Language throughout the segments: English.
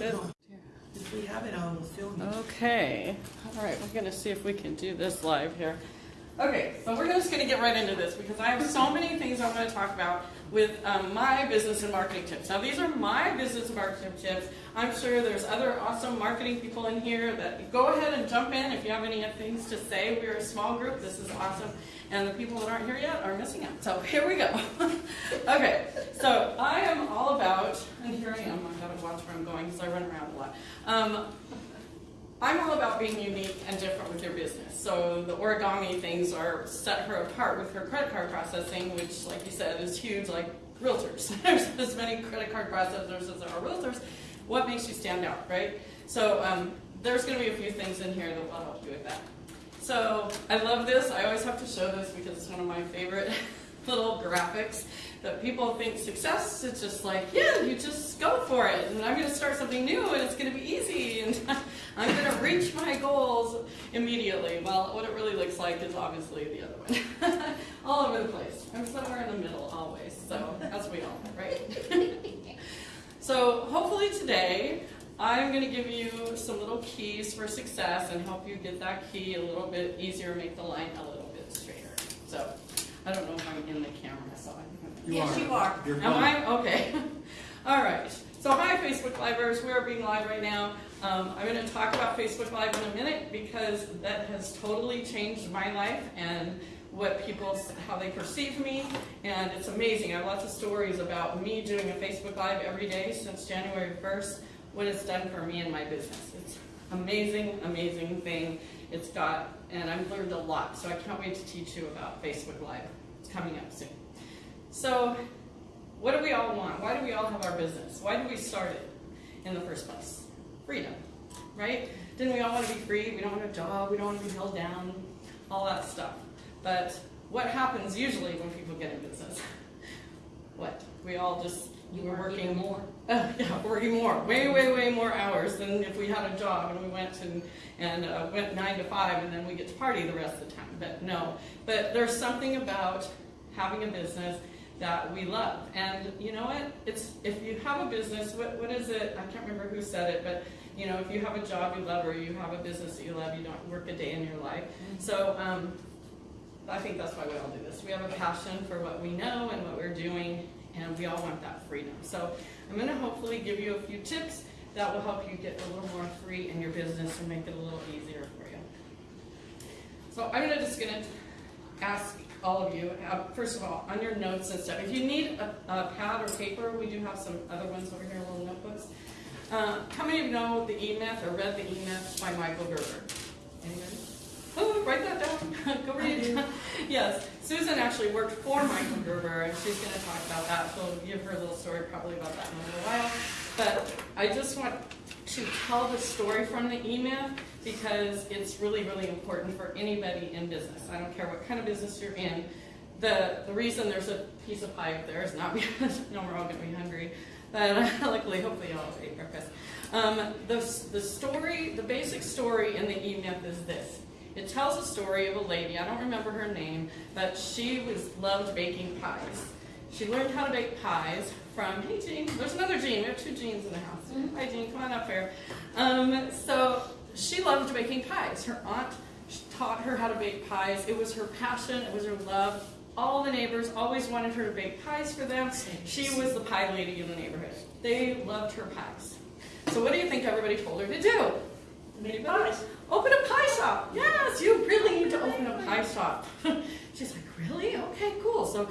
If we have it, I will film. Okay. All right, we're gonna see if we can do this live here. Okay, so we're just gonna get right into this because I have so many things I want to talk about with um, my business and marketing tips. Now, these are my business and marketing tips. I'm sure there's other awesome marketing people in here that go ahead and jump in if you have any things to say. We're a small group. This is awesome. And the people that aren't here yet are missing out. So here we go. okay, so I am all about, and here I am. I've gotta watch where I'm going because I run around a lot. Um, I'm all about being unique and different with your business. So the origami things are set her apart with her credit card processing, which, like you said, is huge, like realtors. There's as many credit card processors as there are realtors. What makes you stand out, right? So um, there's going to be a few things in here that will help you with that. So I love this. I always have to show this because it's one of my favorite little graphics that people think success is just like, yeah, you just go for it. And I'm going to start something new and it's going to be easy. And I'm going to reach my goals immediately. Well, what it really looks like is obviously the other one. all over the place. I'm somewhere in the middle always. So as we all, right? so hopefully today I'm going to give you some little keys for success and help you get that key a little bit easier, make the line a little bit straighter. So I don't know if I'm in the camera, so I You Yes, are. you are. You're Am. I? Okay. All right. So hi, Facebook Livers. We are being live right now. Um, I'm going to talk about Facebook Live in a minute because that has totally changed my life and what people, how they perceive me. And it's amazing. I have lots of stories about me doing a Facebook Live every day since January 1st, what it's done for me and my business. It's amazing, amazing thing. It's got, and I've learned a lot. So I can't wait to teach you about Facebook Live. It's coming up soon. So what do we all want? Why do we all have our business? Why do we start it in the first place? Freedom, right? Didn't we all want to be free? We don't want a job. We don't want to be held down. All that stuff. But what happens usually when people get in business? What? We all just You we're working more. uh, yeah, working more, way, way, way more hours than if we had a job and we went and, and uh, went nine to five and then we get to party the rest of the time. But no, but there's something about having a business that we love. And you know what? It's if you have a business, what, what is it? I can't remember who said it, but you know, if you have a job you love or you have a business that you love, you don't work a day in your life. So um, I think that's why we all do this. We have a passion for what we know and what we're doing, and we all want that freedom. So I'm going to hopefully give you a few tips that will help you get a little more free in your business and make it a little easier for you. So I'm just going to ask all of you, uh, first of all, on your notes and stuff, if you need a, a pad or paper, we do have some other ones over here, little notebooks. Uh, how many of you know the E-Myth or read the E-Myth by Michael Gerber? Anybody? Oh, write that down. Go read it. yes, Susan actually worked for Michael Gerber, and she's going to talk about that. She'll give her a little story probably about that in a little while. But I just want to tell the story from the E-Myth because it's really, really important for anybody in business. I don't care what kind of business you're in. The, the reason there's a piece of pie up there is not because, no, we're all going to be hungry. But luckily, hopefully you all ate breakfast. Um, the, the story, the basic story in the E-Myth is this. It tells a story of a lady, I don't remember her name, but she was loved baking pies. She learned how to bake pies from, hey Jean, there's another Jean, we have two Jeans in the house. Hi Jean, come on up here. Um, so she loved baking pies. Her aunt taught her how to bake pies. It was her passion, it was her love. All the neighbors always wanted her to bake pies for them. She was the pie lady in the neighborhood. They loved her pies. So what do you think everybody told her to do? Make pies. Open a pie shop. Yes, you really need to open a pie shop. She's like, really? Okay, cool. So,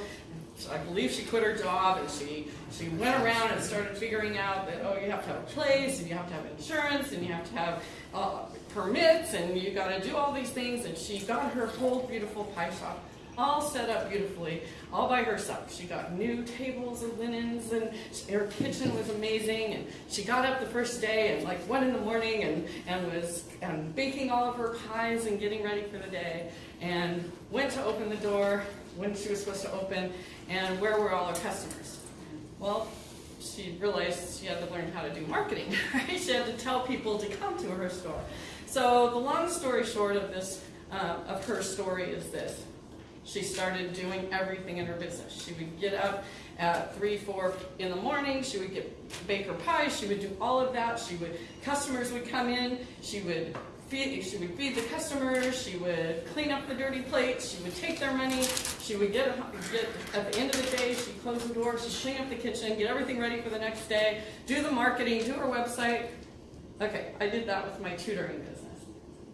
so I believe she quit her job and she she went around and started figuring out that oh, you have to have a place and you have to have insurance and you have to have uh, permits and you got to do all these things. And she got her whole beautiful pie shop all set up beautifully, all by herself. She got new tables and linens, and her kitchen was amazing. And she got up the first day at like one in the morning and, and was um, baking all of her pies and getting ready for the day. And went to open the door when she was supposed to open, and where were all her customers? Well, she realized she had to learn how to do marketing. Right? She had to tell people to come to her store. So the long story short of this, uh, of her story is this she started doing everything in her business. She would get up at three, four in the morning. She would get bake her pie. She would do all of that. She would customers would come in. She would feed. She would feed the customers. She would clean up the dirty plates. She would take their money. She would get get at the end of the day. She'd close the door. She'd clean up the kitchen, get everything ready for the next day, do the marketing, do her website. Okay, I did that with my tutoring business.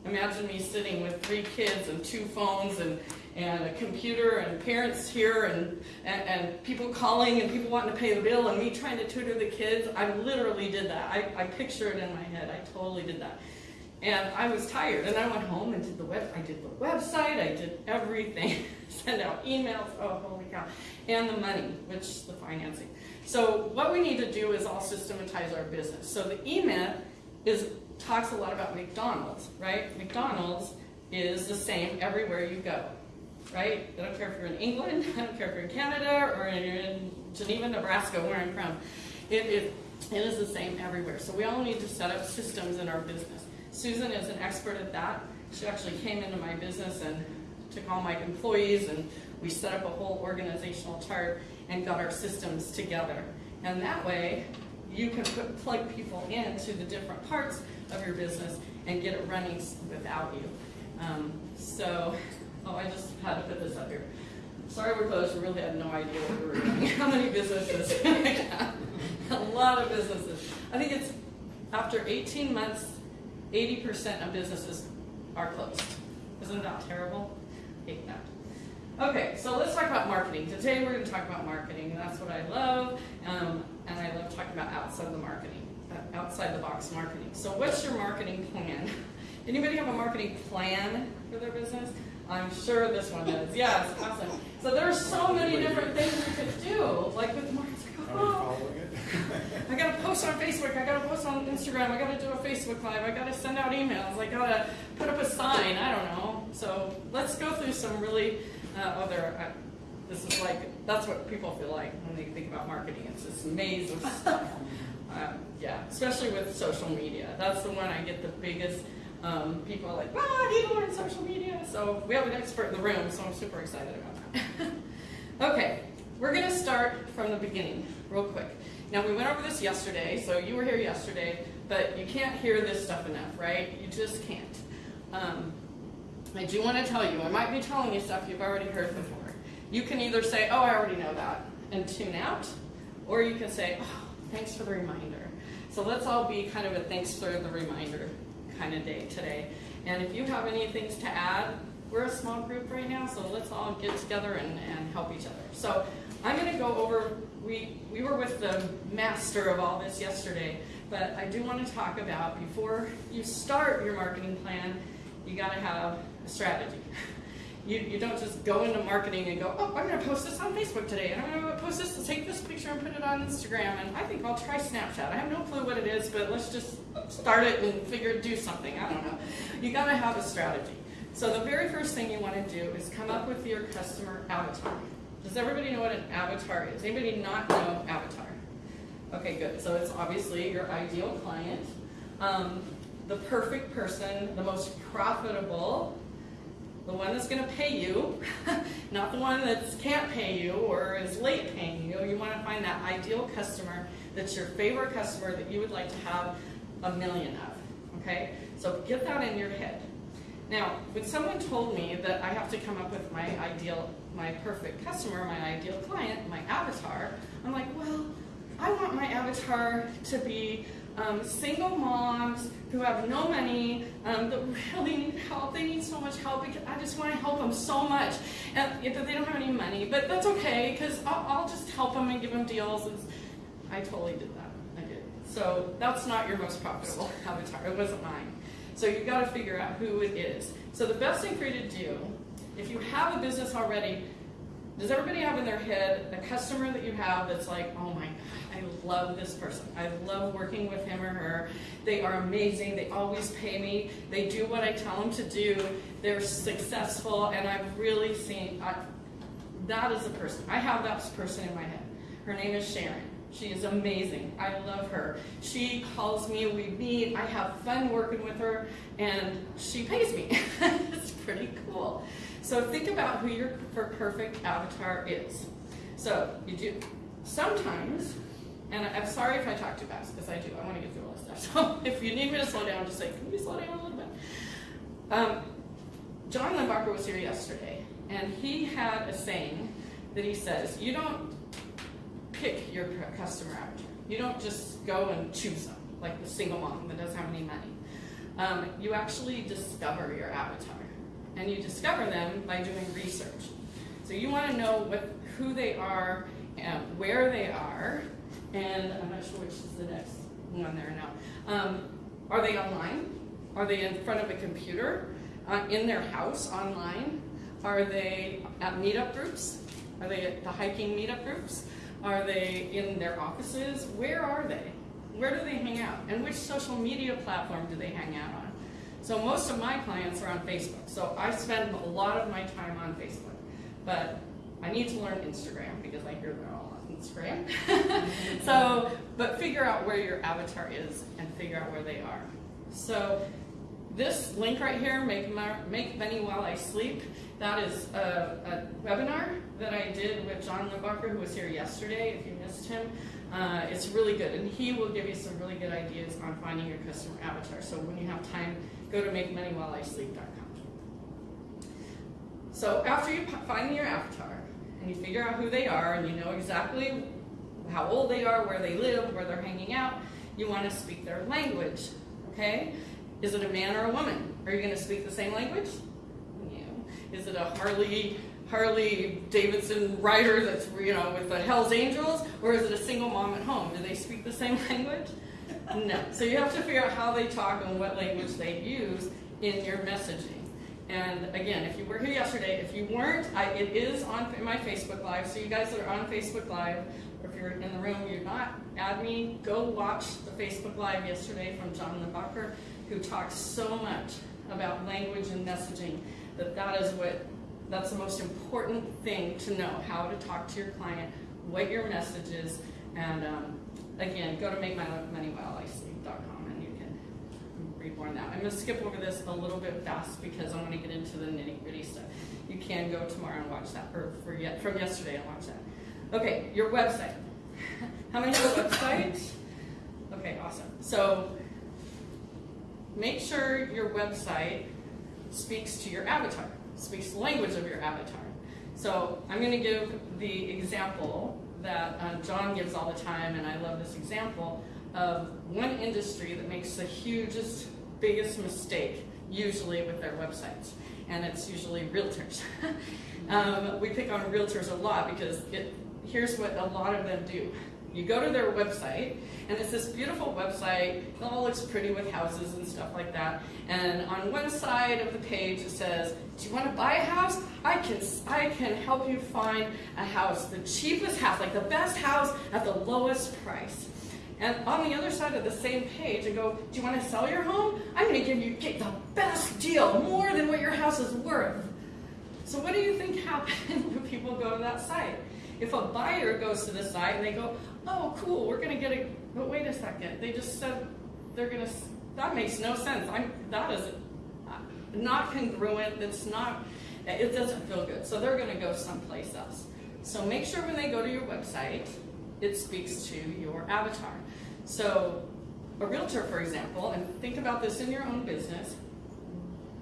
Imagine me sitting with three kids and two phones and, and a computer and parents here and, and, and people calling and people wanting to pay the bill and me trying to tutor the kids. I literally did that. I, I picture it in my head. I totally did that. And I was tired and I went home and did the web I did the website, I did everything. Send out emails, oh holy cow. And the money, which is the financing. So what we need to do is all systematize our business. So the E-Myth is talks a lot about McDonald's, right? McDonald's is the same everywhere you go, right? I don't care if you're in England, I don't care if you're in Canada, or you're in Geneva, Nebraska, where I'm from. It, it, it is the same everywhere. So we all need to set up systems in our business. Susan is an expert at that. She actually came into my business and took all my employees and we set up a whole organizational chart and got our systems together. And that way, you can put, plug people into the different parts of your business and get it running without you. Um, so, oh, I just had to put this up here. Sorry we're closed, we really had no idea what we were doing. How many businesses? a lot of businesses. I think it's after 18 months, 80% of businesses are closed. Isn't that terrible? hate that. Okay, so let's talk about marketing. Today we're going to talk about marketing. That's what I love, um, and I love talking about outside the marketing, uh, outside the box marketing. So what's your marketing plan? Anybody have a marketing plan for their business? I'm sure this one does. Yes, awesome. So there are so many different things you could do, like with marketing. Oh, I gotta post on Facebook, I gotta post on Instagram, I gotta do a Facebook Live, I gotta send out emails, I gotta put up a sign, I don't know. So let's go through some really uh, other, uh, this is like, that's what people feel like when they think about marketing. It's this maze of stuff. um, yeah, especially with social media. That's the one I get the biggest, um, people are like, wow, I need to learn social media. So we have an expert in the room, so I'm super excited about that. okay, we're gonna start from the beginning, real quick. Now we went over this yesterday, so you were here yesterday, but you can't hear this stuff enough, right? You just can't. Um, I do want to tell you, I might be telling you stuff you've already heard before. You can either say, oh, I already know that, and tune out, or you can say, oh, thanks for the reminder. So let's all be kind of a thanks for the reminder kind of day today. And if you have any things to add, we're a small group right now, so let's all get together and, and help each other. So I'm going to go over, we, we were with the master of all this yesterday, but I do want to talk about before you start your marketing plan, you got to have a strategy. You, you don't just go into marketing and go, oh, I'm going to post this on Facebook today, and I'm going to post this, take this picture and put it on Instagram, and I think I'll try Snapchat. I have no clue what it is, but let's just start it and figure do something. I don't know. You got to have a strategy. So the very first thing you want to do is come up with your customer avatar. Does everybody know what an avatar is? Anybody not know avatar? Okay, good. So it's obviously your ideal client, um, the perfect person, the most profitable, the one that's going to pay you, not the one that can't pay you or is late paying you. You want to find that ideal customer that's your favorite customer that you would like to have a million of. Okay? So get that in your head. Now, when someone told me that I have to come up with my ideal, my perfect customer, my ideal client, my avatar, I'm like, well, I want my avatar to be um, single moms who have no money, um, that really need help. They need so much help because I just want to help them so much. And if they don't have any money, but that's okay because I'll, I'll, just help them and give them deals. And I totally did that. I did. So that's not your most profitable avatar. It wasn't mine. So you've got to figure out who it is. So the best thing for you to do, if you have a business already, does everybody have in their head a customer that you have that's like, oh my God, I love this person. I love working with him or her. They are amazing. They always pay me. They do what I tell them to do. They're successful, and I've really seen, I, that is the person. I have that person in my head. Her name is Sharon. She is amazing. I love her. She calls me, we meet, I have fun working with her, and she pays me. it's pretty cool. So think about who your perfect avatar is. So you do sometimes, and I'm sorry if I talk too fast because I do. I want to get through all this stuff. So if you need me to slow down, just say, "Can you slow down a little bit?" Um, John Limbacher was here yesterday, and he had a saying that he says, "You don't pick your customer avatar. You don't just go and choose them like the single mom that doesn't have any money. Um, you actually discover your avatar, and you discover them by doing research. So you want to know what who they are, and where they are, and I'm not sure which is the next one there now. Um, are they online? Are they in front of a computer? Uh, in their house online? Are they at meetup groups? Are they at the hiking meetup groups? Are they in their offices? Where are they? Where do they hang out? And which social media platform do they hang out on? So most of my clients are on Facebook. So I spend a lot of my time on Facebook. But I need to learn Instagram because I hear they're all on Instagram. so, but figure out where your avatar is and figure out where they are. So this link right here, Make, Make Money While I Sleep, that is a, a webinar that I did with John Limbacher, who was here yesterday, if you missed him. Uh, it's really good, and he will give you some really good ideas on finding your customer avatar. So when you have time, go to MakeMoneyWhileISleep.com. So after you find your avatar, and you figure out who they are, and you know exactly how old they are, where they live, where they're hanging out, you want to speak their language, okay? Is it a man or a woman? Are you going to speak the same language? No. Is it a Harley Harley Davidson rider that's you know with the Hell's Angels, or is it a single mom at home? Do they speak the same language? No. So you have to figure out how they talk and what language they use in your messaging. And again, if you were here yesterday, if you weren't, I, it is on my Facebook Live. So you guys that are on Facebook Live, or if you're in the room, you're not, add me. Go watch the Facebook Live yesterday from John Limbacher, who talks so much about language and messaging that that is what that's the most important thing to know how to talk to your client, what your message is, and um, again, go to makemoneywhileisleep.com and you can read more on that. I'm going to skip over this a little bit fast because I want to get into the nitty gritty stuff. You can go tomorrow and watch that, or for yet, from yesterday and watch that. Okay, your website. How many have a website? Okay, awesome. So make sure your website speaks to your avatar, speaks the language of your avatar. So I'm going to give the example that uh, John gives all the time, and I love this example of one industry that makes the hugest, biggest mistake usually with their websites, and it's usually realtors. um, we pick on realtors a lot because it, here's what a lot of them do. You go to their website, and it's this beautiful website. It all looks pretty with houses and stuff like that. And on one side of the page, it says, "Do you want to buy a house? I can, I can help you find a house, the cheapest house, like the best house at the lowest price." And on the other side of the same page, I go, "Do you want to sell your home? I'm going to give you get the best deal, more than what your house is worth." So, what do you think happens when people go to that site? If a buyer goes to the site and they go, oh, cool, we're going to get a, but wait a second, they just said they're going to, that makes no sense. I'm, that is not congruent, that's not, it doesn't feel good. So they're going to go someplace else. So make sure when they go to your website, it speaks to your avatar. So a realtor, for example, and think about this in your own business,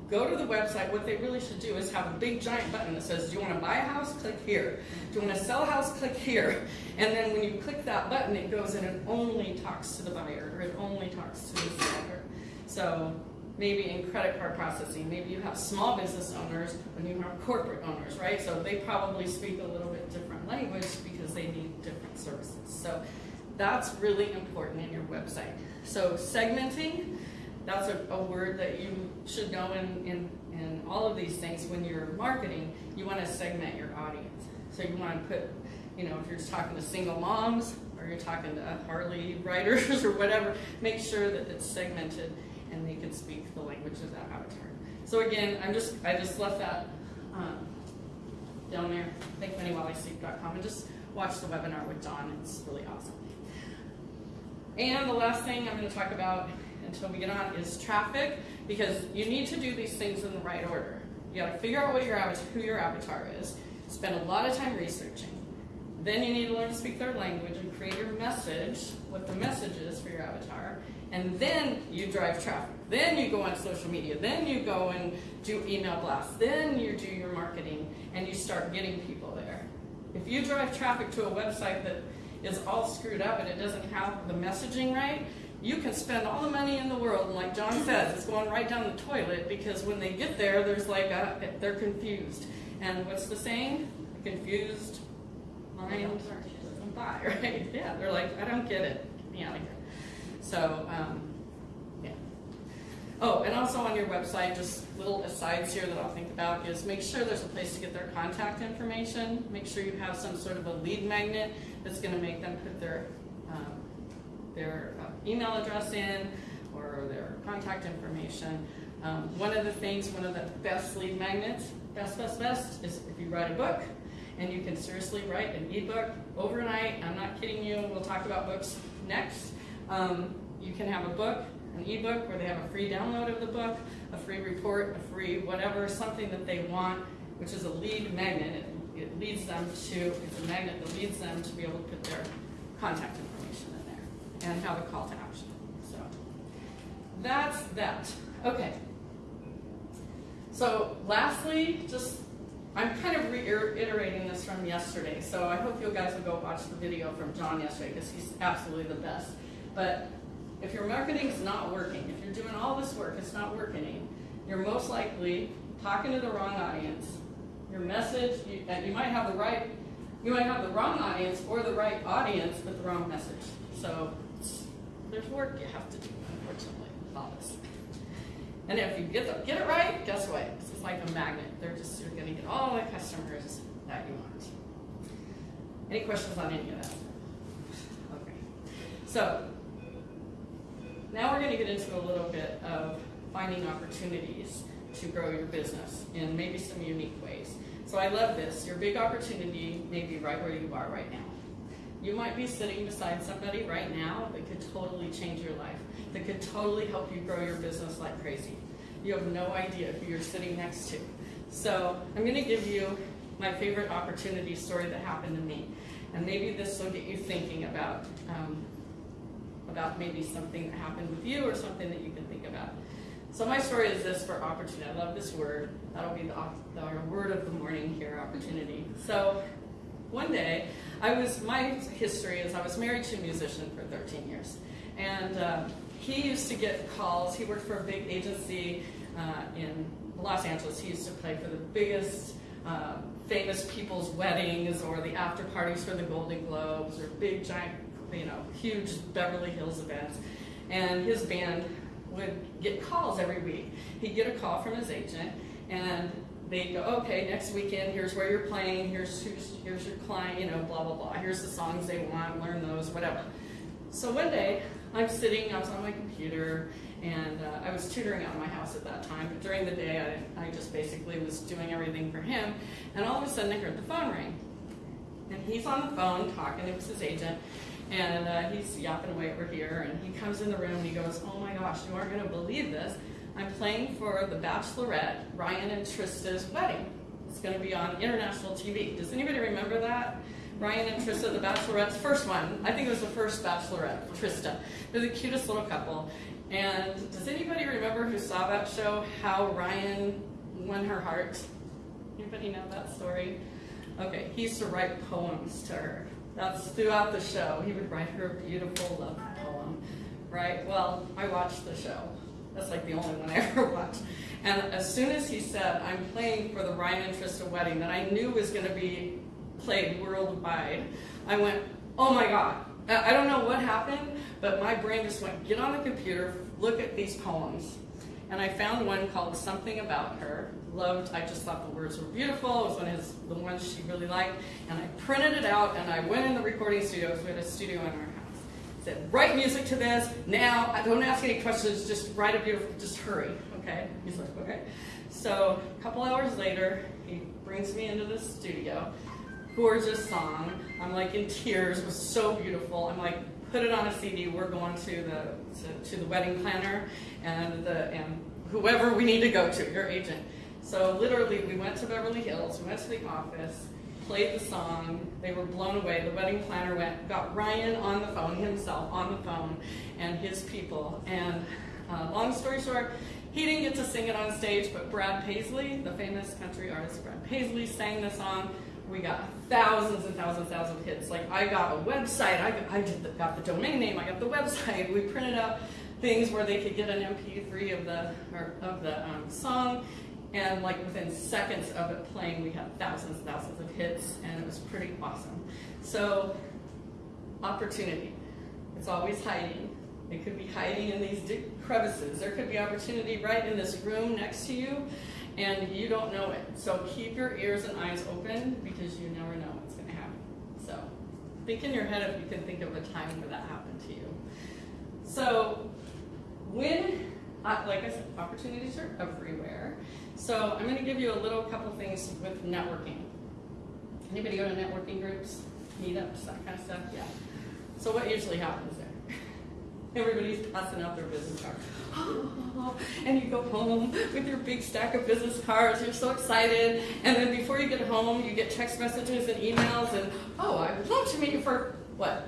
go to the website, what they really should do is have a big giant button that says, do you want to buy a house? Click here. Do you want to sell a house? Click here. And then when you click that button, it goes in and only talks to the buyer or it only talks to the seller. So maybe in credit card processing, maybe you have small business owners and you have corporate owners, right? So they probably speak a little bit different language because they need different services. So that's really important in your website. So segmenting, that's a, a, word that you should know in, in, in all of these things when you're marketing you want to segment your audience so you want to put you know if you're just talking to single moms or you're talking to harley riders or whatever make sure that it's segmented and they can speak the language of that avatar so again i'm just i just left that um, down there makemoneywhileisleep.com and just watch the webinar with Don. it's really awesome and the last thing i'm going to talk about until we get on is traffic because you need to do these things in the right order. You gotta figure out what your avatar, who your avatar is, spend a lot of time researching. Then you need to learn to speak their language and create your message, what the message is for your avatar. And then you drive traffic. Then you go on social media. Then you go and do email blasts. Then you do your marketing and you start getting people there. If you drive traffic to a website that is all screwed up and it doesn't have the messaging right, you can spend all the money in the world, and like John says, it's going right down the toilet because when they get there, there's like a, they're confused. And what's the saying? Confused mind doesn't buy, right? Yeah, they're like, I don't get it. Get me out of here. So, um, yeah. Oh, and also on your website, just little asides here that I'll think about is make sure there's a place to get their contact information. Make sure you have some sort of a lead magnet that's going to make them put their their uh, email address in or their contact information. Um, one of the things, one of the best lead magnets, best, best, best, is if you write a book and you can seriously write an ebook overnight. I'm not kidding you. We'll talk about books next. Um, you can have a book, an ebook, where they have a free download of the book, a free report, a free whatever, something that they want, which is a lead magnet. It, it leads them to, it's a magnet that leads them to be able to put their contact information and have a call to action. So that's that. Okay. So lastly, just I'm kind of reiterating this from yesterday, so I hope you guys will go watch the video from John yesterday because he's absolutely the best. But if your marketing's not working, if you're doing all this work, it's not working, you're most likely talking to the wrong audience. Your message, you, you might have the right, you might have the wrong audience or the right audience but the wrong message. So there's work you have to do, unfortunately, all this. And if you get the, get it right, guess what? It's like a magnet. They're just you're gonna get all the customers that you want. Any questions on any of that? Okay. So now we're gonna get into a little bit of finding opportunities to grow your business in maybe some unique ways. So I love this. Your big opportunity may be right where you are right now. You might be sitting beside somebody right now that could totally change your life, that could totally help you grow your business like crazy. You have no idea who you're sitting next to. So I'm going to give you my favorite opportunity story that happened to me. And maybe this will get you thinking about, um, about maybe something that happened with you or something that you can think about. So my story is this for opportunity. I love this word. That'll be the, the word of the morning here, opportunity. So one day, I was, my history is I was married to a musician for 13 years. And uh, he used to get calls, he worked for a big agency uh, in Los Angeles. He used to play for the biggest uh, famous people's weddings or the after parties for the Golden Globes or big giant, you know, huge Beverly Hills events. And his band would get calls every week. He'd get a call from his agent and they go, okay, next weekend, here's where you're playing, here's who's, here's your client, you know, blah, blah, blah. Here's the songs they want, learn those, whatever. So one day, I'm sitting, I was on my computer, and uh, I was tutoring out of my house at that time, but during the day, I, I just basically was doing everything for him, and all of a sudden, I heard the phone ring. And he's on the phone talking, it was his agent, and uh, he's yapping away over here, and he comes in the room, and he goes, oh my gosh, you aren't going to believe this. I'm playing for The Bachelorette, Ryan and Trista's wedding. It's going to be on international TV. Does anybody remember that? Ryan and Trista, The Bachelorette's first one. I think it was the first Bachelorette, Trista. They're the cutest little couple. And does anybody remember who saw that show, how Ryan won her heart? Anybody know that story? Okay, he used to write poems to her. That's throughout the show. He would write her a beautiful love poem, right? Well, I watched the show. That's like the only one I ever watched. And as soon as he said, I'm playing for the Ryan and Trista wedding that I knew was going to be played worldwide, I went, oh my God. I don't know what happened, but my brain just went, get on the computer, look at these poems. And I found one called Something About Her. Loved, I just thought the words were beautiful. It was one of his, the ones she really liked. And I printed it out and I went in the recording studio because we had a studio in our house said, write music to this now. Don't ask any questions. Just write a beautiful, just hurry. Okay? He's like, okay. So a couple hours later, he brings me into the studio. Gorgeous song. I'm like in tears. It was so beautiful. I'm like, put it on a CD. We're going to the to, to the wedding planner and the and whoever we need to go to, your agent. So literally, we went to Beverly Hills, we went to the office, played the song. They were blown away. The wedding planner went, got Ryan on the phone himself, on the phone, and his people. And uh, long story short, he didn't get to sing it on stage, but Brad Paisley, the famous country artist Brad Paisley, sang the song. We got thousands and thousands and thousands of hits. Like I got a website, I, got, I did the, got the domain name, I got the website. We printed out things where they could get an MP3 of the or, of the um, song, and like within seconds of it playing, we had thousands and thousands of hits, and it was pretty awesome. So, opportunity. It's always hiding. It could be hiding in these crevices. There could be opportunity right in this room next to you, and you don't know it. So keep your ears and eyes open because you never know what's going to happen. So think in your head if you can think of a time where that happened to you. So when, uh, like I said, opportunities are everywhere. So I'm going to give you a little couple things with networking. Anybody go to networking groups, meetups, that kind of stuff? Yeah. So what usually happens there? Everybody's passing out their business cards. and you go home with your big stack of business cards. You're so excited. And then before you get home, you get text messages and emails and, oh, I would love to meet you for what?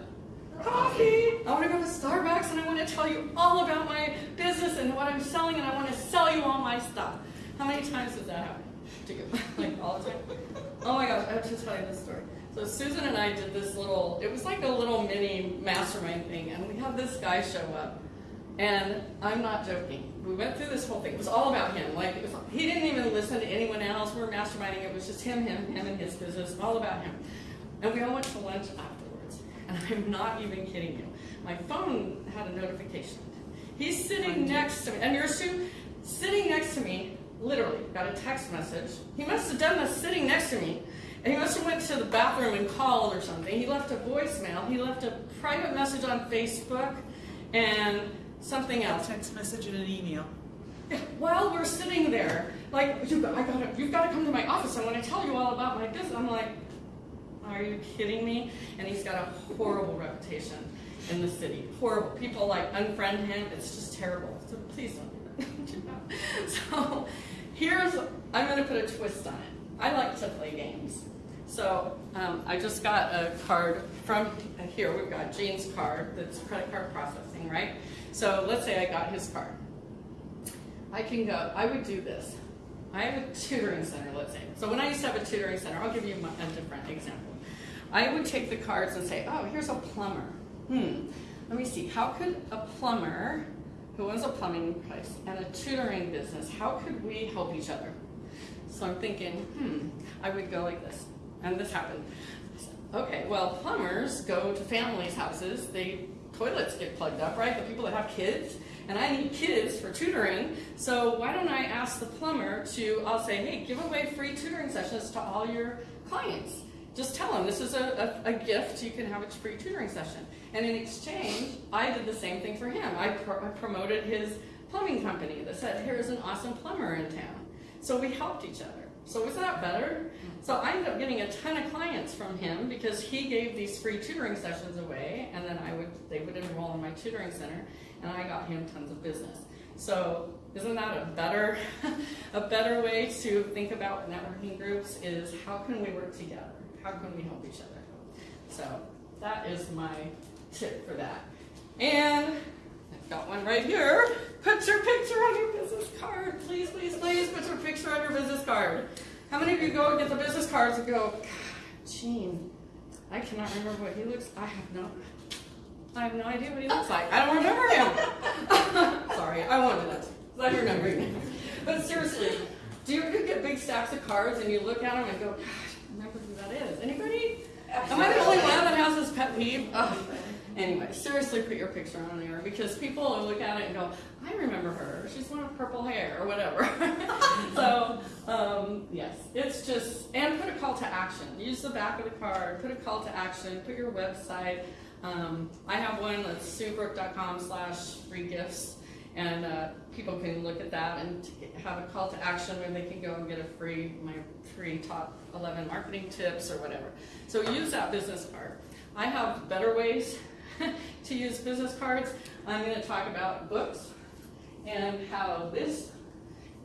Coffee. I want to go to Starbucks and I want to tell you all about my business and what I'm selling and I want to sell you all my stuff. How many times does that happen to you? like all the time? Oh my gosh, I have to tell you this story. So Susan and I did this little, it was like a little mini mastermind thing, and we had this guy show up. And I'm not joking. We went through this whole thing. It was all about him. Like it was, he didn't even listen to anyone else. We were masterminding. It was just him, him, him, and his business. All about him. And we all went to lunch afterwards. And I'm not even kidding you. My phone had a notification. He's sitting next to me, and you're sitting next to me. Literally, got a text message. He must have done this sitting next to me. And he must have went to the bathroom and called or something. He left a voicemail. He left a private message on Facebook and something else. A text message and an email. While we're sitting there, like you, I gotta, you've got to come to my office. I want to tell you all about my business. I'm like, are you kidding me? And he's got a horrible reputation in the city. Horrible. People like unfriend him. It's just terrible. So please don't do that. so here's, I'm going to put a twist on it. I like to play games. So um, I just got a card from here. We've got Jane's card that's credit card processing, right? So let's say I got his card. I can go, I would do this. I have a tutoring center, let's say. So when I used to have a tutoring center, I'll give you a different example. I would take the cards and say, oh, here's a plumber. Hmm, let me see, how could a plumber who owns a plumbing place and a tutoring business, how could we help each other? So I'm thinking, hmm, I would go like this. And this happened. Okay, well, plumbers go to families' houses. They toilets get plugged up, right? The people that have kids, and I need kids for tutoring. So why don't I ask the plumber to? I'll say, hey, give away free tutoring sessions to all your clients. Just tell them this is a, a, a gift. You can have a free tutoring session. And in exchange, I did the same thing for him. I, pro- I promoted his plumbing company that said, here's an awesome plumber in town. So we helped each other. So was that better? So I ended up getting a ton of clients from him because he gave these free tutoring sessions away, and then I would they would enroll in my tutoring center, and I got him tons of business. So isn't that a better a better way to think about networking groups? Is how can we work together? How can we help each other? So that is my tip for that. And I've got one right here. Put your picture on your business card. Please, please, please put your picture on your business card. How many of you go and get the business cards and go, God, Gene, I cannot remember what he looks I have no I have no idea what he looks like. I don't remember him. Sorry, I wanted that. I remember him. But seriously, do you ever get big stacks of cards and you look at them and go, gosh, I remember who that is? Anybody? Am I the only one that has this pet peeve? Ugh. Anyway, seriously, put your picture on there because people will look at it and go, I remember her. She's one with purple hair or whatever. so, um, yes, it's just, and put a call to action. Use the back of the card, put a call to action, put your website. Um, I have one that's suebrook.com slash free gifts. And uh, people can look at that and have a call to action where they can go and get a free, my free top 11 marketing tips or whatever. So use that business card. I have better ways to use business cards. I'm going to talk about books and how this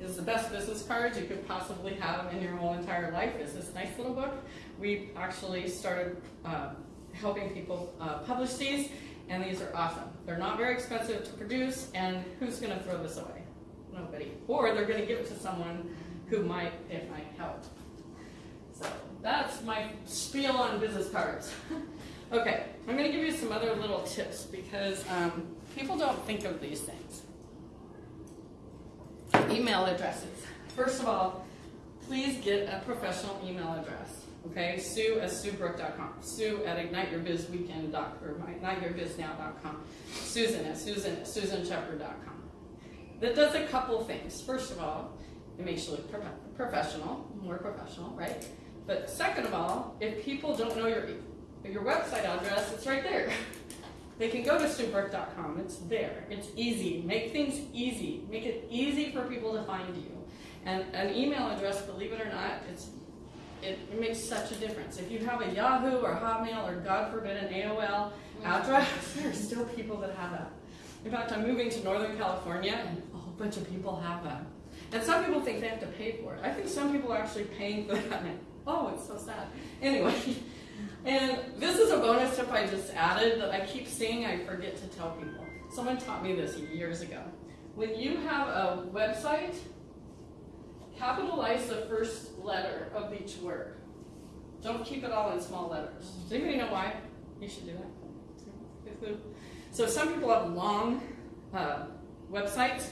is the best business cards you could possibly have in your whole entire life. is this nice little book. We actually started uh, helping people uh, publish these, and these are awesome. They're not very expensive to produce, and who's going to throw this away? Nobody. Or they're going to give it to someone who might it might help. So that's my spiel on business cards. okay, I'm going to give you some other little tips because um, people don't think of these things. Email addresses. First of all, please get a professional email address. Okay, Sue at SueBrook.com, Sue at IgniteYourBizWeekend.com, or IgniteYourBizNow.com, Susan at Susan at SusanShepard.com. That does a couple things. First of all, it makes you look pro- professional, more professional, right? But second of all, if people don't know your your website address, it's right there. They can go to SueBrook.com. It's there. It's easy. Make things easy. Make it easy for people to find you. And an email address, believe it or not, it's it, it makes such a difference. If you have a Yahoo or Hotmail or God forbid an AOL address, there are still people that have that. In fact, I'm moving to Northern California and a whole bunch of people have that. And some people think they have to pay for it. I think some people are actually paying for that. Oh, it's so sad. Anyway, and this is a bonus tip I just added that I keep seeing I forget to tell people. Someone taught me this years ago. When you have a website, capitalize the first letter of each word. Don't keep it all in small letters. Does anybody know why you should do that? So some people have long uh, websites,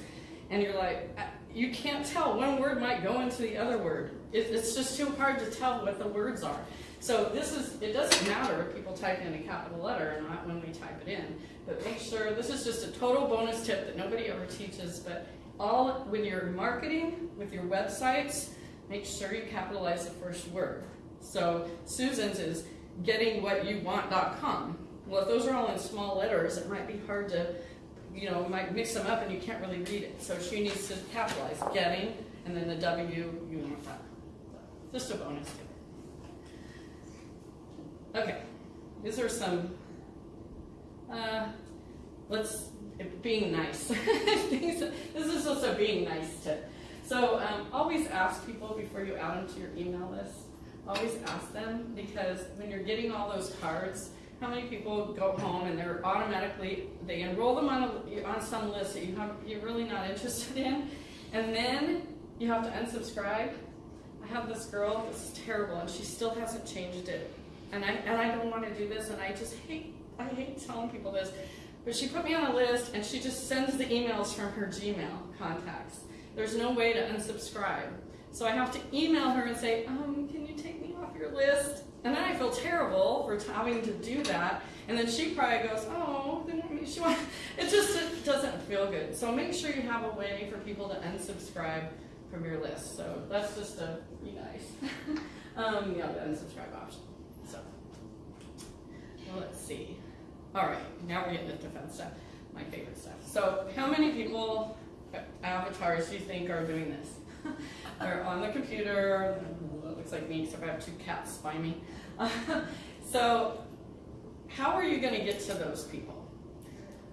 and you're like, uh, you can't tell one word might go into the other word. It's just too hard to tell what the words are. So this is, it doesn't matter if people type in a capital letter or not when we type it in, but make sure, this is just a total bonus tip that nobody ever teaches, but all, when you're marketing with your websites, make sure you capitalize the first word. So Susan's is getting what you want.com. Well, if those are all in small letters, it might be hard to, you know, might mix them up and you can't really read it. So she needs to capitalize getting and then the W, you want that. Just a bonus tip. Okay, these are some, uh, let's, being nice. this is just a being nice tip. So um, always ask people before you add them to your email list. Always ask them because when you're getting all those cards, how many people go home and they're automatically they enroll them on a, on some list that you have you're really not interested in, and then you have to unsubscribe. I have this girl. This is terrible, and she still hasn't changed it. And I and I don't want to do this, and I just hate I hate telling people this. But she put me on a list, and she just sends the emails from her Gmail contacts. There's no way to unsubscribe. So I have to email her and say, um, can you take me off your list? And then I feel terrible for having to do that. And then she probably goes, oh, she want. It just it doesn't feel good. So make sure you have a way for people to unsubscribe from your list. So that's just a be nice. um, yeah, the unsubscribe option. Let's see. All right, now we're getting into fun stuff. My favorite stuff. So how many people avatars do you think are doing this? They're on the computer. It looks like me, except I have two cats by me. so, how are you going to get to those people?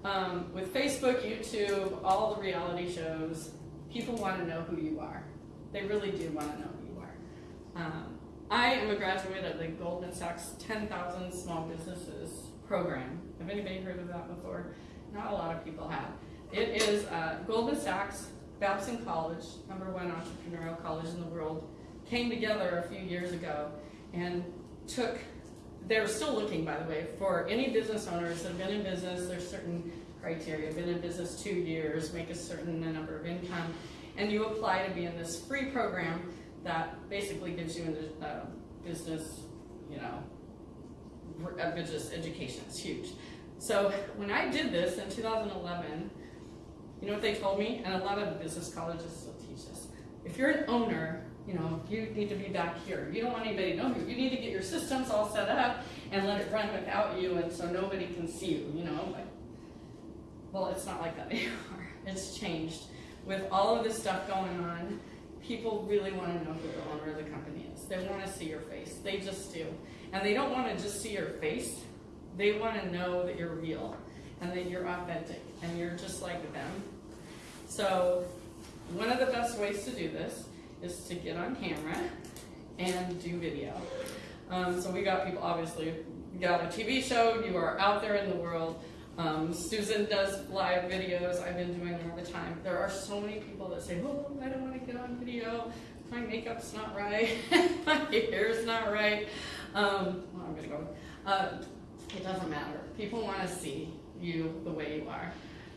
Um, with Facebook, YouTube, all the reality shows, people want to know who you are. They really do want to know who you are. Um, I am a graduate of the Goldman Sachs 10,000 Small Businesses program. Have anybody heard of that before? Not a lot of people have. It is uh, Goldman Sachs, Babson College, number one entrepreneurial college in the world, came together a few years ago and took, they're still looking, by the way, for any business owners that have been in business, there's certain criteria, been in business two years, make a certain number of income, and you apply to be in this free program that basically gives you a business, you know, a business education. It's huge. So when I did this in 2011, you know what they told me? And a lot of business colleges still teach this. If you're an owner, you know, you need to be back here. You don't want anybody to know you. You need to get your systems all set up and let it run without you and so nobody can see you, you know. But, well, it's not like that anymore. It's changed. With all of this stuff going on, people really want to know who the owner of the company is. They want to see your face. They just do. And they don't want to just see your face. They want to know that you're real and that you're authentic and you're just like them. So one of the best ways to do this is to get on camera and do video. Um, so we got people, obviously, you got a TV show, you are out there in the world. Um, Susan does live videos, I've been doing them all the time. There are so many people that say, oh, I don't want to get on video, my makeup's not right, my hair's not right. Um, well, I'm gonna go. Uh, it doesn't matter. People want to see you the way you are.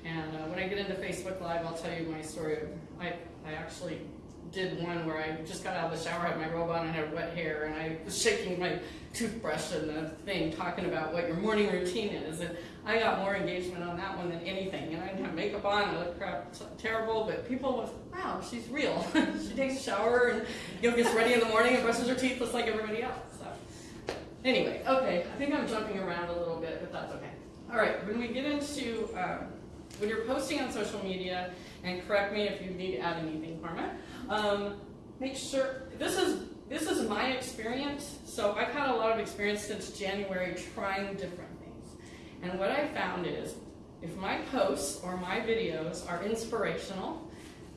And uh, when I get into Facebook Live, I'll tell you my story. I, I actually did one where I just got out of the shower, had my robe on, and had wet hair, and I was shaking my toothbrush and the thing, talking about what your morning routine is. And I got more engagement on that one than anything. And I didn't have makeup on, I looked crap, terrible, but people was, wow, she's real. she takes a shower and you know, gets ready in the morning and brushes her teeth just like everybody else. So anyway, okay, I think I'm jumping around a little bit, but that's okay. All right, when we get into um, when you're posting on social media, and correct me if you need to add anything, Karma, um, make sure, this is, this is my experience, so I've had a lot of experience since January trying different. And what I found is, if my posts or my videos are inspirational,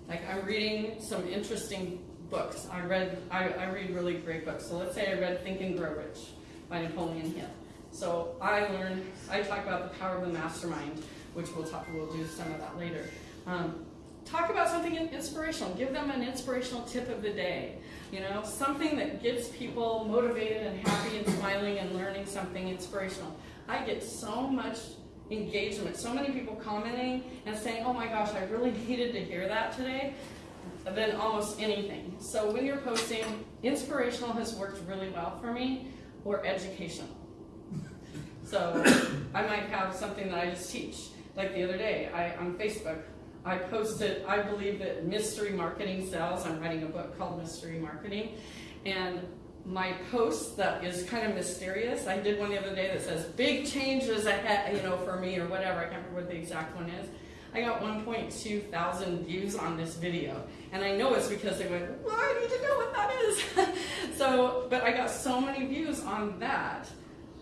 like I'm reading some interesting books, I read, I, I read really great books, so let's say I read Think and Grow Rich by Napoleon Hill. So I learned, I talk about the power of the mastermind, which we'll talk, we'll do some of that later. Um, talk about something inspirational. Give them an inspirational tip of the day. You know, something that gets people motivated and happy and smiling and learning something inspirational. I get so much engagement, so many people commenting and saying, oh my gosh, I really needed to hear that today, than almost anything. So when you're posting, inspirational has worked really well for me, or educational. So I might have something that I just teach. Like the other day, I on Facebook, I posted, I believe that mystery marketing sells. I'm writing a book called Mystery Marketing. And my post that is kind of mysterious, I did one the other day that says, big changes ahead, you know, for me or whatever. I can't remember what the exact one is. I got 1.2 thousand views on this video. And I know it's because they went, well, I need to know what that is. so, but I got so many views on that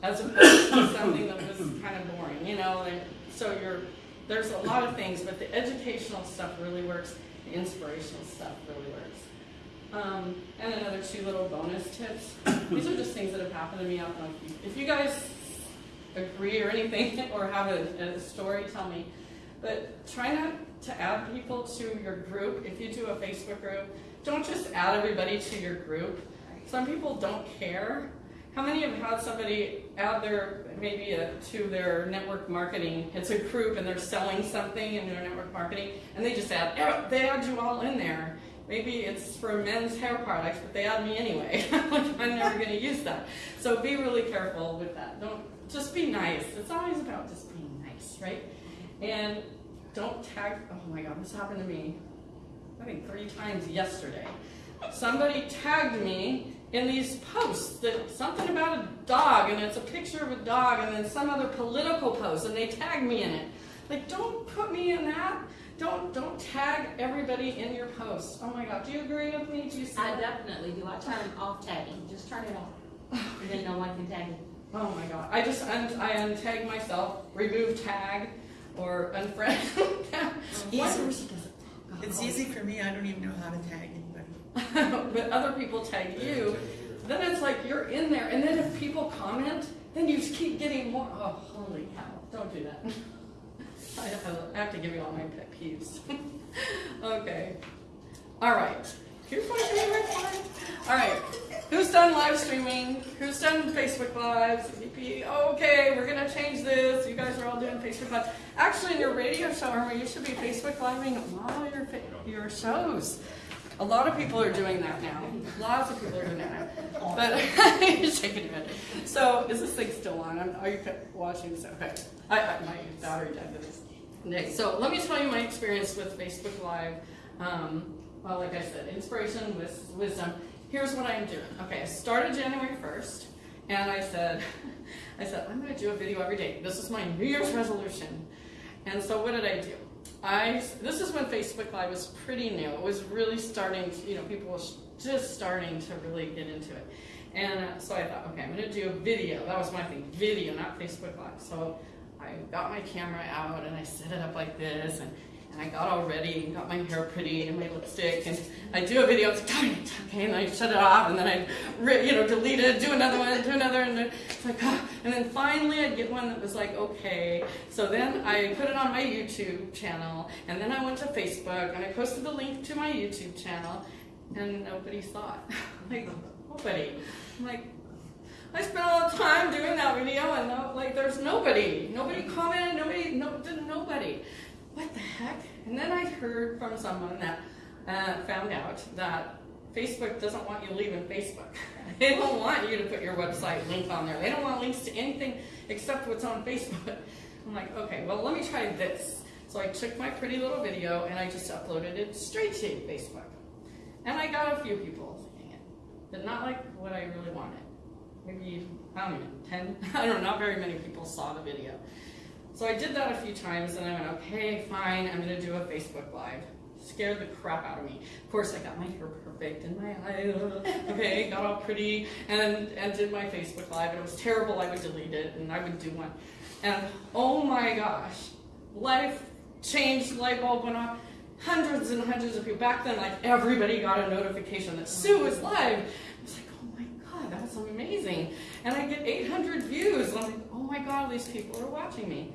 as opposed to something that was kind of boring, you know. And so you're, there's a lot of things, but the educational stuff really works. The inspirational stuff really works. Um, and another two little bonus tips. These are just things that have happened to me. I don't know if you, if you guys agree or anything or have a, a story, tell me. But try not to add people to your group. If you do a Facebook group, don't just add everybody to your group. Some people don't care. How many have had somebody add their, maybe a, to their network marketing? It's a group and they're selling something in their network marketing and they just add, they add you all in there. Maybe it's for men's hair products, but they add me anyway. like, I'm never going to use that. So be really careful with that. Don't just be nice. It's always about just being nice, right? And don't tag. Oh my God, this happened to me. I think three times yesterday. Somebody tagged me in these posts that something about a dog, and it's a picture of a dog, and then some other political post, and they tag me in it. Like, don't put me in that. Don't don't tag everybody in your posts. Oh my God, do you agree with me? Do you see? I definitely do. I turn off tagging. Just turn it off. And then no one can tag you. Oh my God, I just un I untag myself, remove tag, or unfriend. Whatever she. It's oh. easy for me, I don't even know how to tag anybody. but other people tag you, then it's like you're in there. And then if people comment, then you just keep getting more. Oh, holy cow. Don't do that. I have to give you all my pet peeves. okay. All right. Here's my favorite part. All right. Who's done live streaming? Who's done Facebook Lives? Okay, we're going to change this. You guys are all doing Facebook Live. Actually, in your radio show, Irma, you should be Facebook Living all your, your shows. A lot of people are doing that now. Lots of people are doing that now. But you're shaking your head. So is this thing still on? I'm, are you watching this? Okay. I, I, my battery died to this. Next. So let me tell you my experience with Facebook Live. Um, well, like I said, inspiration, with wisdom. Here's what I'm doing. Okay, I started January 1st, and I said, I said, I'm going to do a video every day. This is my New Year's resolution. And so what did I do? I, this is when Facebook Live was pretty new. It was really starting, to, you know, people were just starting to really get into it. And uh, so I thought, okay, I'm going to do a video. That was my thing, video, not Facebook Live. So I got my camera out and I set it up like this, and, And I got all ready and got my hair pretty and my lipstick and I do a video, it's like, darn it, okay, and I shut it off and then I, you know, delete it, do another one, do another, and it's like, ah. and then finally I'd get one that was like, okay. So then I put it on my YouTube channel and then I went to Facebook and I posted the link to my YouTube channel and nobody saw it. like, nobody. I'm like, I spent all the time doing that video and no, like there's nobody. Nobody commented, nobody, no, nobody. What the heck? And then I heard from someone that uh, found out that Facebook doesn't want you leaving Facebook. they don't want you to put your website link on there. They don't want links to anything except what's on Facebook. I'm like, okay, well let me try this. So I took my pretty little video and I just uploaded it straight to Facebook. And I got a few people seeing it, but not like what I really wanted maybe, I don't even, 10, I don't know, not very many people saw the video. So I did that a few times and I went, okay, fine, I'm gonna do a Facebook Live. Scared the crap out of me. Of course, I got my hair perfect and my eyes, okay, got all pretty, and, and did my Facebook Live, and it was terrible, I would delete it, and I would do one. And oh my gosh, life changed, light bulb went off. Hundreds and hundreds of people. Back then, like everybody got a notification that Sue was live. I was like, oh my god, that was amazing. And I get 800 views. And I'm like, oh my god, these people are watching me.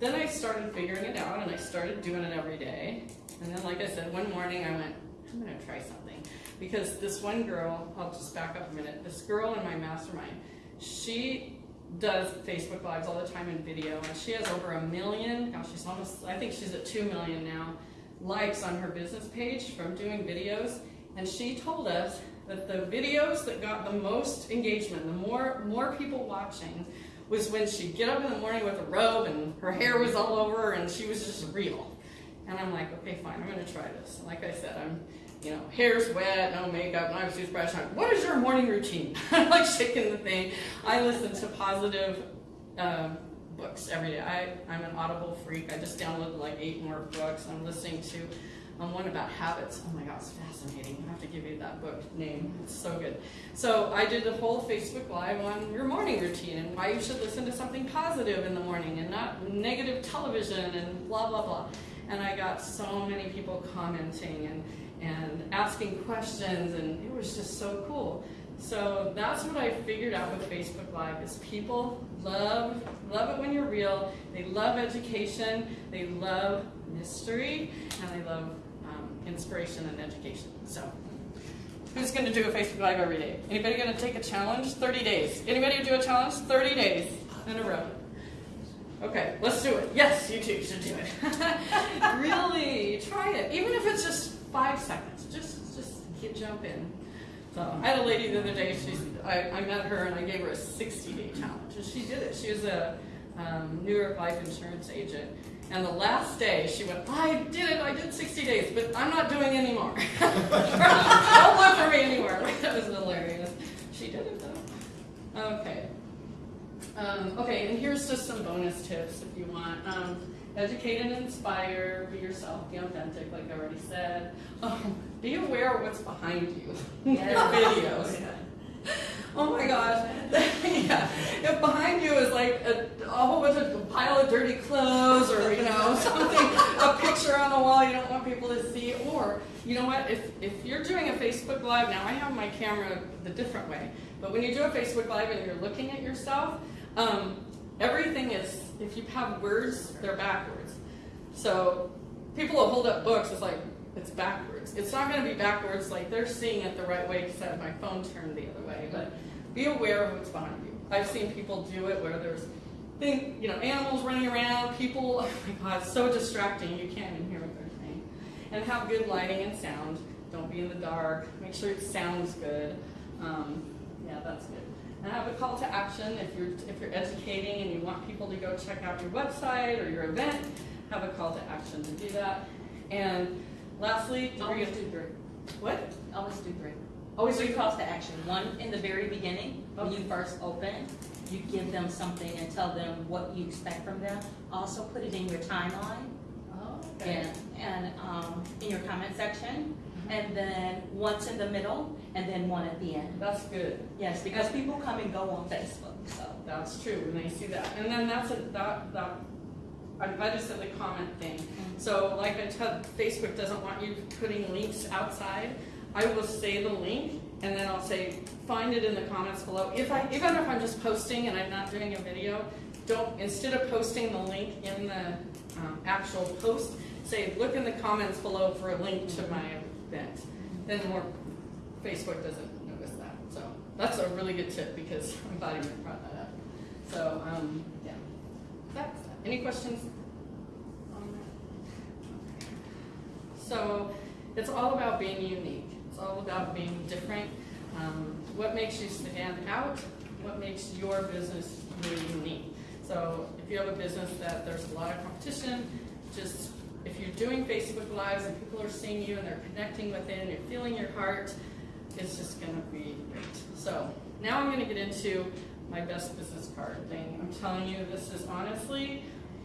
Then I started figuring it out and I started doing it every day. And then, like I said, one morning I went, I'm gonna try something. Because this one girl, I'll just back up a minute, this girl in my mastermind, she does Facebook Lives all the time in video, and she has over a million, gosh, she's almost, I think she's at two million now, likes on her business page from doing videos. And she told us that the videos that got the most engagement, the more, more people watching, was when she'd get up in the morning with a robe and her hair was all over and she was just real. And I'm like, okay, fine, I'm gonna try this. And like I said, I'm, you know, hair's wet, no makeup, was toothbrush. I'm, what is your morning routine? I'm like shaking the thing. I listen to positive um, books every day. I, I'm an Audible freak. I just downloaded like eight more books. I'm listening to one about habits. Oh my God, it's fascinating. I have to give you that book name. It's so good. So I did a whole Facebook Live on your morning routine and why you should listen to something positive in the morning and not negative television and blah, blah, blah. And I got so many people commenting and, and asking questions and it was just so cool. So that's what I figured out with Facebook Live is people love love it when you're real. They love education. They love mystery, and they love inspiration and education. So, who's going to do a Facebook Live every day? Anybody going to take a challenge? 30 days. Anybody do a challenge? 30 days in a row. Okay, let's do it. Yes, you too should do it. really, try it. Even if it's just five seconds, just just get jump in. So I had a lady the other day. She's I, I met her and I gave her a 60 day challenge, and she did it. She was a um, New York life insurance agent, and the last day she went, I did it. I did 60 days, but I'm not doing any more. Don't look for me anymore. that was hilarious. She did it though. Okay. Um, okay, and here's just some bonus tips if you want. Um, educate and inspire. Be yourself. Be authentic, like I already said. Um, be aware of what's behind you in your videos. Oh my gosh. yeah. If behind you is like a, a whole bunch of pile of dirty clothes or, you know, something, a picture on the wall you don't want people to see, or, you know what, if, if you're doing a Facebook Live, now I have my camera the different way, but when you do a Facebook Live and you're looking at yourself, um, everything is, if you have words, they're backwards. So people will hold up books, it's like, it's backwards. It's not going to be backwards like they're seeing it the right way have my phone turned the other way, but be aware of what's behind you. I've seen people do it where there's thing, you know, animals running around, people, oh my god, it's so distracting, you can't even hear what they're saying. And have good lighting and sound. Don't be in the dark. Make sure it sounds good. Um, yeah, that's good. And have a call to action if you're if you're educating and you want people to go check out your website or your event, have a call to action to do that. And lastly, Always do three. what? Always do three. Always Three calls to action. One in the very beginning, when you first open, you give them something and tell them what you expect from them. Also put it in your timeline Oh, and, and, um, in your comment section. And then once in the middle and then one at the end. That's good. Yes, because people come and go on Facebook, so. That's true, and they see that. And then that's a, that, that I just said the comment thing. So like I said, Facebook doesn't want you putting links outside. I will say the link and then I'll say, find it in the comments below. If I, even if I'm just posting and I'm not doing a video, don't, instead of posting the link in the um, actual post, say, look in the comments below for a link to my event. Then more, Facebook doesn't notice that. So that's a really good tip because I'm glad you brought that up. So, um, yeah. Any questions on that? So it's all about being unique. It's all about being different. Um, what makes you stand out? What makes your business really unique? So if you have a business that there's a lot of competition, just if you're doing Facebook Lives and people are seeing you and they're connecting with you're feeling your heart, it's just going to be great. So now I'm going to get into my best business card thing. I'm telling you, this is honestly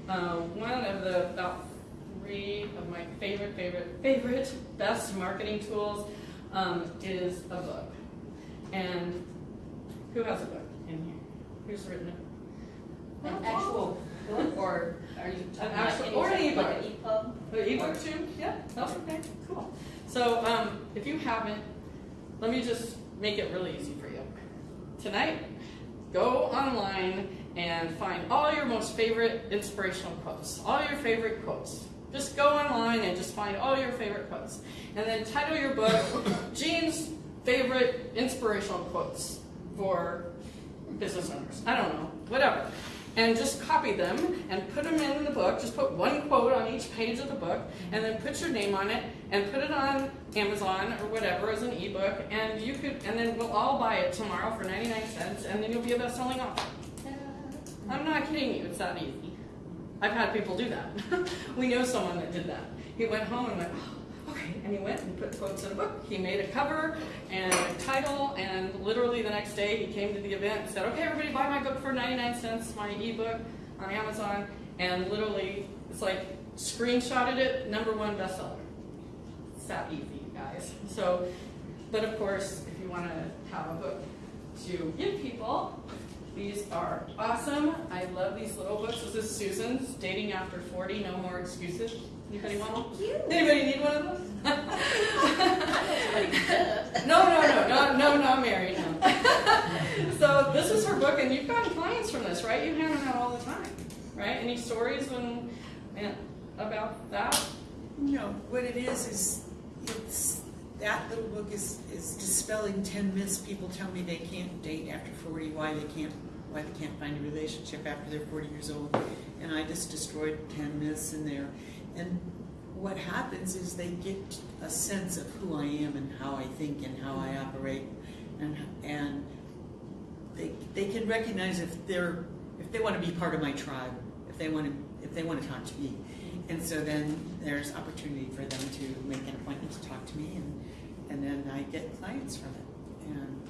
uh, one of the about three of my favorite, favorite, favorite, best marketing tools um, is a book. And who has a book in here? Who's written it? An actual book, or are you talking about actual- any or an type, like an EPUB? The ebook too? Yeah, that's okay, cool. So, um, if you haven't, let me just make it really easy for you. Tonight, go online and find all your most favorite inspirational quotes, all your favorite quotes. Just go online and just find all your favorite quotes. And then title your book, Jean's Favorite Inspirational Quotes for Business Owners. I don't know, whatever. And just copy them and put them in the book. Just put one quote on each page of the book and then put your name on it and put it on Amazon or whatever as an ebook. And you could, and then we'll all buy it tomorrow for 99 cents and then you'll be a best-selling author. I'm not kidding you, it's that easy. I've had people do that. we know someone that did that. He went home and went, oh, okay, and he went and put quotes in a book. He made a cover and a title, and literally the next day he came to the event and said, okay, everybody buy my book for 99 cents, my ebook on Amazon, and literally, it's like, screenshotted it, number one bestseller. It's that easy, guys. So, but of course, if you want to have a book to give people, these are awesome. I love these little books. This is Susan's, Dating After 40, No More Excuses. Anybody want one? Anybody need one of those? no, no, no, no, no, not married, no. so this is her book, and you've gotten clients from this, right? You hand them out all the time, right? Any stories when, man, about that? No, what it is, is it's, that little book is, is dispelling ten myths. People tell me they can't date after forty, why they can't, why they can't find a relationship after they're forty years old. And I just destroyed ten myths in there. And what happens is they get a sense of who I am and how I think and how I operate. And, and they, they can recognize if they're, if they want to be part of my tribe, if they want to, if they want to talk to me. And so then there's opportunity for them to make an appointment to talk to me and, and then I get clients from it. And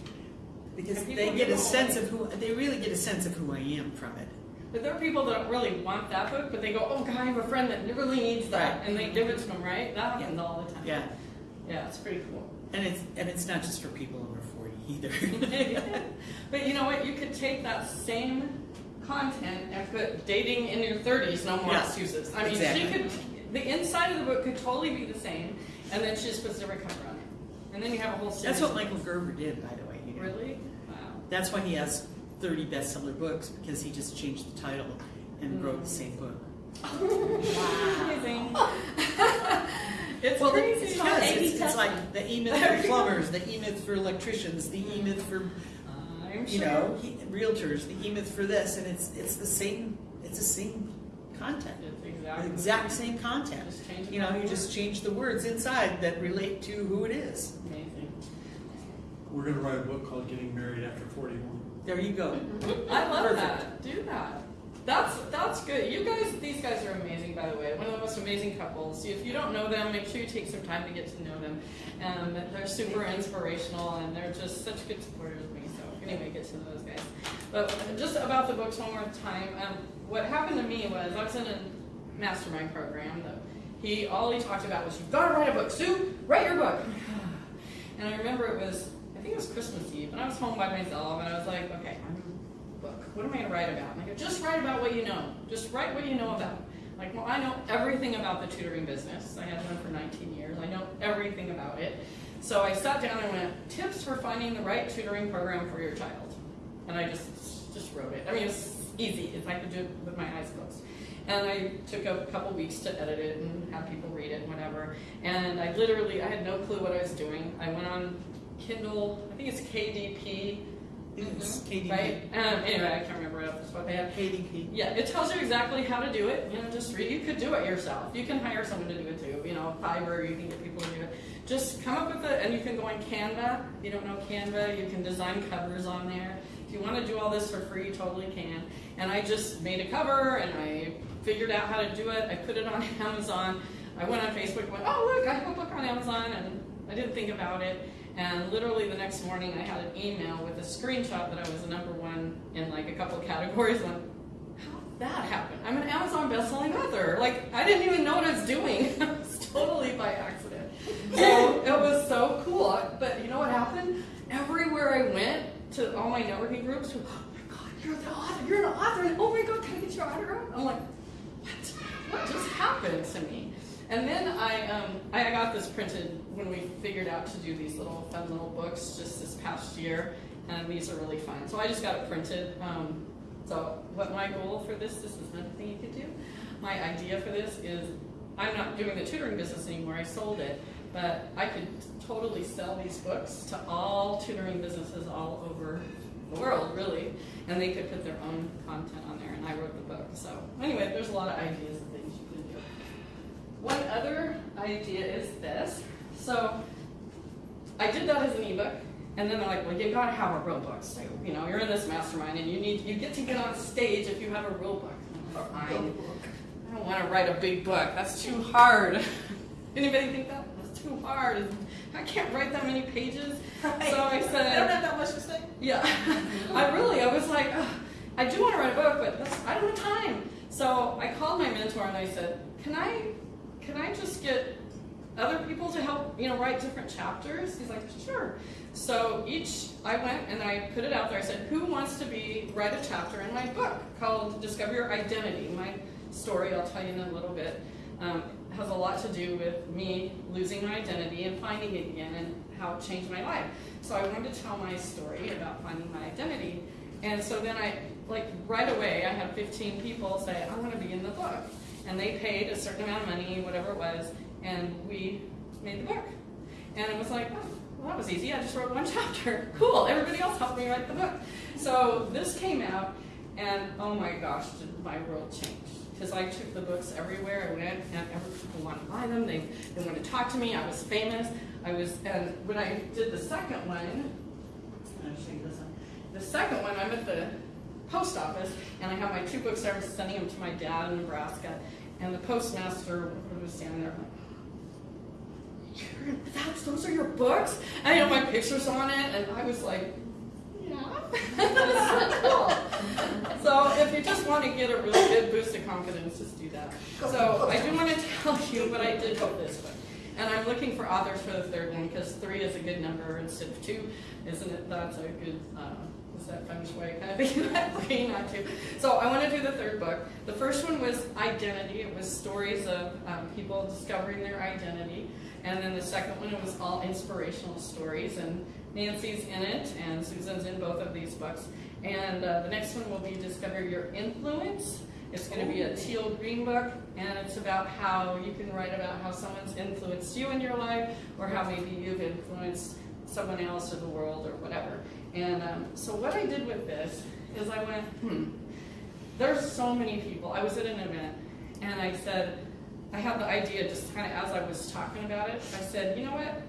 because And they get a sense of who, they really get a sense of who I am from it. But there are people that don't really want that book, but they go, "Oh, God, I have a friend that really needs that," Right. and they give it to them, right? That happens all the time. Yeah. yeah, it's pretty cool. And it's, and it's not just for people over forty either. but you know what? You could take that same content and put dating in your 30s, no more Yeah, excuses. I mean, exactly. she could, the inside of the book could totally be the same, and then she just puts a different cover on it. And then you have a whole series. That's what Michael Gerber did, by the way. you know. Really? Wow. That's why he has thirty bestseller books, because he just changed the title and mm. wrote the same book. Amazing. it's Well, crazy. it's, because A/B it's, it's like the E-Myth for plumbers, the E-Myth for electricians, the mm. E-Myth for, I'm you sure. know, he- realtors, the E-Myth for this, and it's, it's the same, it's the same content. It's The exactly exact same content. You know, you just change the words inside that relate to who it is. Amazing. We're gonna write a book called Getting Married After Forty-one. There you go. I love Perfect. that. Do that. That's that's good. You guys, these guys are amazing, by the way. One of the most amazing couples. If you don't know them, make sure you take some time to get to know them. Um, they're super inspirational, and they're just such good supporters of me. So anyway, get to know those guys. But just about the books one more time. Um, what happened to me was I was in a mastermind program that he all he talked about was you've gotta write a book. Sue, write your book. And I remember it was I think it was Christmas Eve, and I was home by myself, and I was like, okay, I'm book. What am I going to write about? And I go, just write about what you know. Just write what you know about. Like, well, I know everything about the tutoring business. I had one for 19 years. I know everything about it. So I sat down and went, tips for finding the right tutoring program for your child. And I just just wrote it. I mean, it's easy. If I could do it with my eyes closed. And I took a couple weeks to edit it and have people read it and whatever. And I literally, I had no clue what I was doing. I went on Kindle, I think it's KDP, It's KDP. right? Um, anyway, I can't remember off the of my head. KDP. Yeah, it tells you exactly how to do it. You know, just read. You could do it yourself. You can hire someone to do it too. You know, Fiverr. You can get people to do it. Just come up with it, and you can go on Canva. If you don't know Canva, you can design covers on there. If you want to do all this for free, you totally can. And I just made a cover, and I figured out how to do it. I put it on Amazon. I went on Facebook and went, oh look, I have a book on Amazon, and I didn't think about it. And literally the next morning, I had an email with a screenshot that I was the number one in like a couple categories. And how did that happen? I'm an Amazon bestselling author. Like I didn't even know what I was doing. it was totally by accident. So it was so cool. But you know what happened? Everywhere I went to all my networking groups, oh my god, you're the author. You're an author. And oh my god, can I get your autograph? I'm like, what? What just happened to me? And then I, um, I got this printed when we figured out to do these little fun little books just this past year, and these are really fun. So I just got it printed. Um, so what my goal for this, this is another thing you could do. My idea for this is, I'm not doing the tutoring business anymore. I sold it, but I could totally sell these books to all tutoring businesses all over the world, really, and they could put their own content on there. And I wrote the book. So anyway, there's a lot of ideas and things you can do. One other idea is this. So I did that as an ebook, and then they're like, well, you gotta have a real book. So, you know, you're in this mastermind, and you need you get to get on stage if you have a real book. I don't want to write a big book. That's too hard. Anybody think that? That's too hard. I can't write that many pages. So I said, I don't have that much to say. yeah, I really, I was like, "Ugh, I do want to write a book, but I don't have time. So I called my mentor and I said, can I, can I just get other people to help, you know, write different chapters? He's like, sure. So each, I went and I put it out there. I said, who wants to be write a chapter in my book called Discover Your Identity? My story, I'll tell you in a little bit, um, has a lot to do with me losing my identity and finding it again and how it changed my life. So I wanted to tell my story about finding my identity. And so then I, like right away, I had 15 people say, I want to be in the book. And they paid a certain amount of money, whatever it was, and we made the book. And it was like, oh, well, that was easy. I just wrote one chapter. Cool. Everybody else helped me write the book. So this came out, and oh my gosh, did my world change. Because I took the books everywhere I went, and every people wanted to buy them. They, they wanted to talk to me. I was famous. I was, and when I did the second one, I'll show you this one. The second one, I'm at the post office, and I have my two books. I'm sending them to my dad in Nebraska, and the postmaster was standing there. You're, that's those are your books, and I know my pictures on it, and I was like, yeah, that's so cool. So if you just want to get a really good boost of confidence, just do that. So I do want to tell you, but I did hope this book. And I'm looking for authors for the third one because three is a good number instead of two, isn't it? That's a good, uh, that feng shui kind of thing? Three, not two. So I want to do the third book. The first one was identity. It was stories of um, people discovering their identity. And then the second one, it was all inspirational stories. And Nancy's in it, and Susan's in both of these books. And uh, the next one will be Discover Your Influence. It's going to be a teal green book, and it's about how you can write about how someone's influenced you in your life, or how maybe you've influenced someone else or the world or whatever. And um, so what I did with this is I went, hmm, there's so many people. I was at an event, and I said, I had the idea just kind of as I was talking about it. I said, you know what?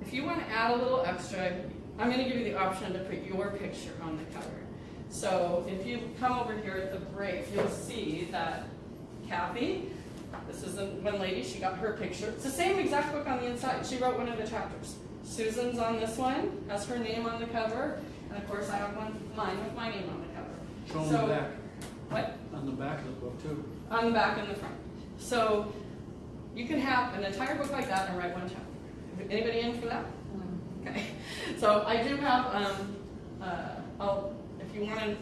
If you want to add a little extra, I'm going to give you the option to put your picture on the cover. So if you come over here at the break, you'll see that Kathy, this is the one lady, she got her picture. It's the same exact book on the inside. She wrote one of the chapters. Susan's on this one, has her name on the cover, and of course I have one, mine with my name on the cover. Show So- them the back, What? on the back of the book too. On the back and the front. So you can have an entire book like that and write one chapter. Anybody in for that? Okay. So I do have, um, uh, I'll, if you want to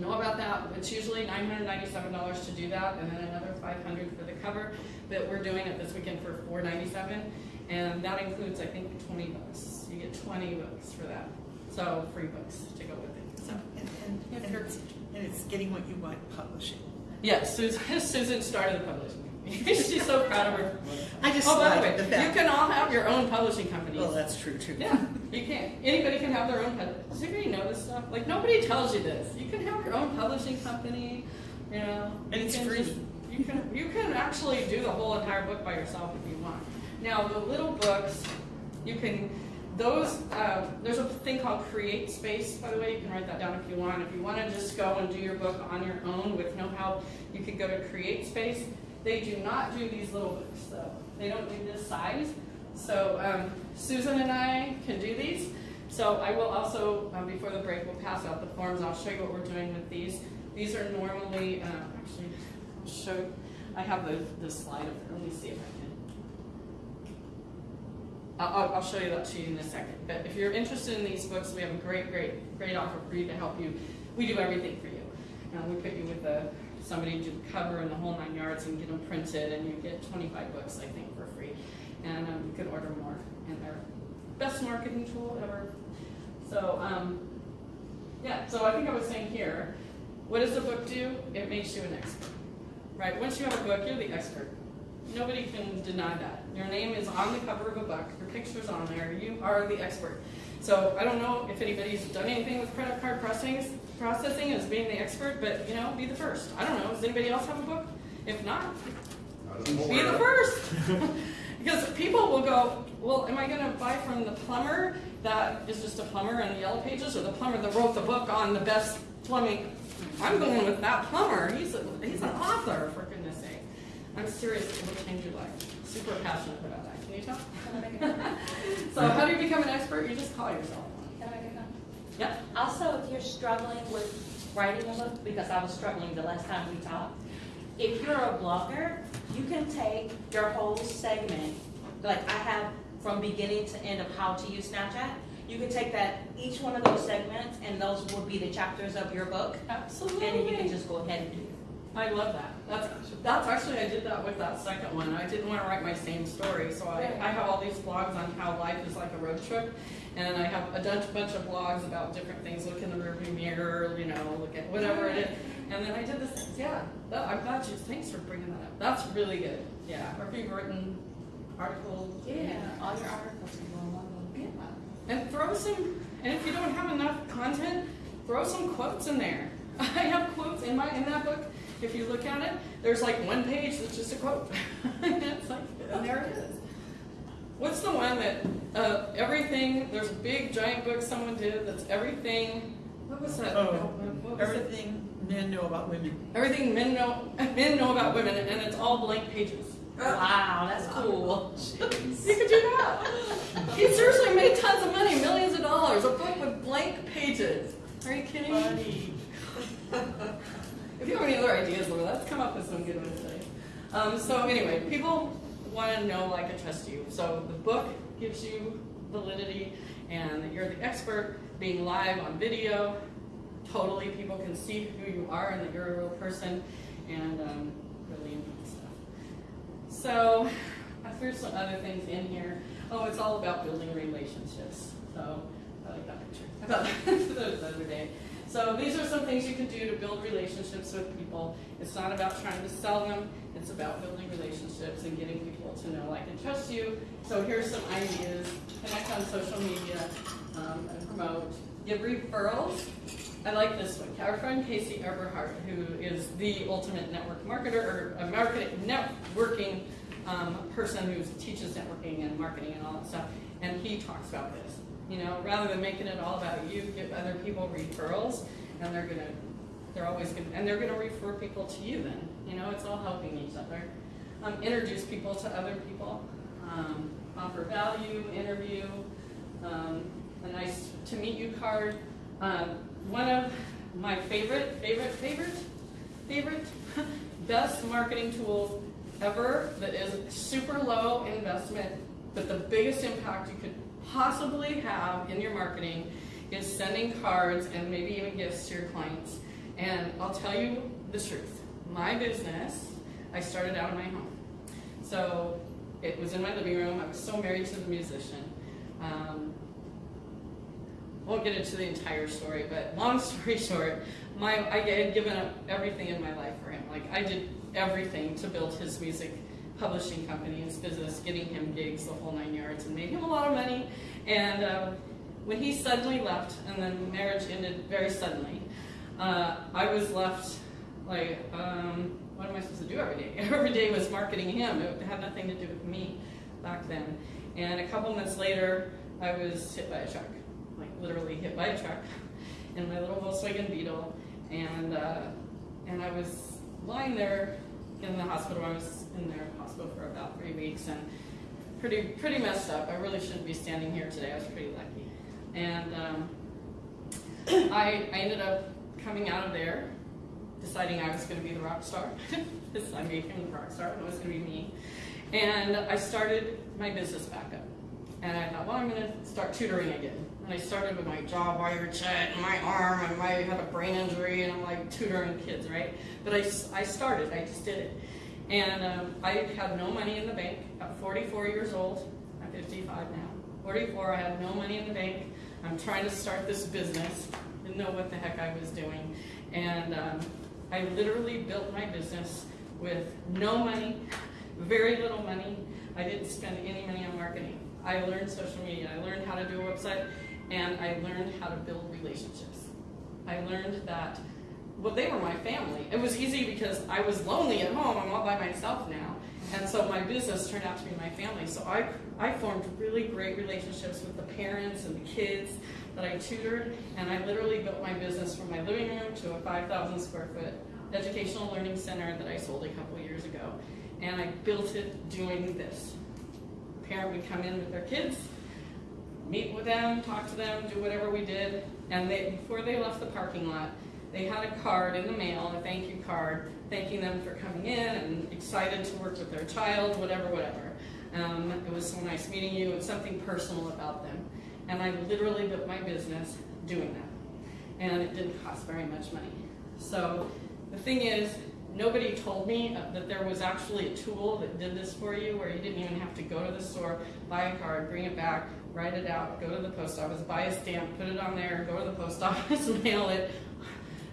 know about that. It's usually nine hundred ninety-seven dollars to do that, and then another five hundred for the cover. But we're doing it this weekend for four ninety-seven, and that includes, I think, twenty books. You get twenty books for that, so free books to go with it. So And, and, and it's, and it's getting what you want publishing. yes, Susan, Susan started the publishing. She's so proud of her. I just Oh, by the way, the you can all have your own publishing companies. Well, that's true too. Yeah, you can. Anybody can have their own. pub- Does anybody know this stuff? Like nobody tells you this. You can have your own publishing company. You know, And you it's can free. just- you can you can actually do the whole entire book by yourself if you want. Now the little books, you can. Those uh, there's a thing called Create Space. By the way, you can write that down if you want. If you want to just go and do your book on your own with no help, you could go to Create Space. They do not do these little books though. They don't do this size. So um, Susan and I can do these. So I will also, um, before the break, we'll pass out the forms. I'll show you what we're doing with these. These are normally, uh, actually, show, I have the, the slide up there. Let me see if I can. I'll, I'll, show you that to you in a second. But if you're interested in these books, we have a great, great, great offer for you to help you. We do everything for you. Um, we put you with a, somebody to cover and the whole nine yards and get them printed, and you get 25 books, I think, for free. And um, you can order more, and they're best marketing tool ever. So, um, yeah, so I think I was saying here, what does a book do? It makes you an expert, right? Once you have a book, you're the expert. Nobody can deny that. Your name is on the cover of a book, your picture's on there, you are the expert. So I don't know if anybody's done anything with credit card processing, processing as being the expert, but you know, be the first. I don't know, does anybody else have a book? If not, be the first. because people will go, well, am I going to buy from the plumber that is just a plumber in the yellow pages, or the plumber that wrote the book on the best plumbing? I'm going with that plumber. He's a, he's an author, for goodness sake. I'm serious. It will change your life. Super passionate about that. Can you tell? Can I make a? So how do you become an expert? You just call yourself one. Can I make? Yep. Also, if you're struggling with writing a book, because I was struggling the last time we talked, if you're a blogger, you can take your whole segment, like I have from beginning to end of how to use Snapchat. You can take that, each one of those segments, and those will be the chapters of your book, Absolutely. and then you can just go ahead and do it. I love that. That's that's actually I did that with that second one. I didn't want to write my same story, so I, I have all these blogs on how life is like a road trip, and I have a bunch, bunch of blogs about different things. Look in the rearview mirror, you know, look at whatever it is. And then I did this. Yeah, that, I'm glad you. Thanks for bringing that up. That's really good. Yeah, or if you've written articles. Yeah. All your articles can go in one. Yeah. And throw some, and if you don't have enough content, throw some quotes in there. I have quotes in my in that book. If you look at it, there's like one page that's just a quote. it's like, and there it is. What's the one that uh, everything? There's a big giant book someone did that's everything. What was that? Oh, what was it? Everything men know about women. Everything men know men know about women, and it's all blank pages. Wow, that's cool. You could do that. He seriously made tons of money, millions of dollars, a book with blank pages. Are you kidding me? If you have any other ideas, let's come up with some good ones today. Um, so anyway, people want to know, like, and trust you. So the book gives you validity, and you're the expert. Being live on video, totally people can see who you are and that you're a real person, and um, really neat stuff. So I threw some other things in here. Oh, it's all about building relationships. So I like that picture. I thought that the other day. So these are some things you can do to build relationships with people. It's not about trying to sell them. It's about building relationships and getting people to know, like, and trust you. So here's some ideas. Connect on social media um, and promote. Give referrals. I like this one. Our friend Casey Eberhardt, who is the ultimate network marketer or a marketing networking um, person who teaches networking and marketing and all that stuff, and he talks about this. You know, rather than making it all about you, give other people referrals, and they're gonna, they're always gonna, and they're gonna refer people to you. Then, you know, it's all helping each other. Um, introduce people to other people. Um, offer value. Interview. Um, a nice to meet you card. Um, one of my favorite, favorite, favorite, favorite, best marketing tools ever that is super low investment, but the biggest impact you could possibly have in your marketing is sending cards and maybe even gifts to your clients. And I'll tell you the truth. My business, I started out in my home. So it was in my living room. I was so married to the musician. Um, won't get into the entire story, but long story short, my I had given up everything in my life for him. Like I did everything to build his music publishing company, his business, getting him gigs, the whole nine yards, and made him a lot of money. And um, when he suddenly left, and then marriage ended very suddenly, uh, I was left like, um, what am I supposed to do every day? Every day was marketing him. It had nothing to do with me back then. And a couple months later, I was hit by a truck, like literally hit by a truck, in my little Volkswagen Beetle, and uh, and I was lying there in the hospital. I was in their hospital for about three weeks, and pretty pretty messed up. I really shouldn't be standing here today. I was pretty lucky, and um, I I ended up coming out of there, deciding I was going to be the rock star. I him the rock star, and it was going to be me. And I started my business back up. And I thought, well, I'm going to start tutoring again. And I started with my jaw wired shut and my arm, and I had a brain injury, and I'm like tutoring kids, right? But I, I started, I just did it. And um, I had no money in the bank at 44 years old. I'm 55 now. 44, I had no money in the bank. I'm trying to start this business. Didn't know what the heck I was doing. And um, I literally built my business with no money, very little money. I didn't spend any money on marketing. I learned social media. I learned how to do a website, and I learned how to build relationships. I learned that, well, they were my family. It was easy because I was lonely at home. I'm all by myself now. And so my business turned out to be my family. So I, I formed really great relationships with the parents and the kids that I tutored. And I literally built my business from my living room to a 5,000 square foot educational learning center that I sold a couple years ago. And I built it doing this. Parent would come in with their kids, meet with them, talk to them, do whatever we did. And they, before they left the parking lot, they had a card in the mail, a thank you card, thanking them for coming in and excited to work with their child, whatever, whatever. Um, it was so nice meeting you, and something personal about them. And I literally built my business doing that. And it didn't cost very much money. So the thing is, nobody told me that there was actually a tool that did this for you where you didn't even have to go to the store, buy a card, bring it back, write it out, go to the post office, buy a stamp, put it on there, go to the post office, mail it,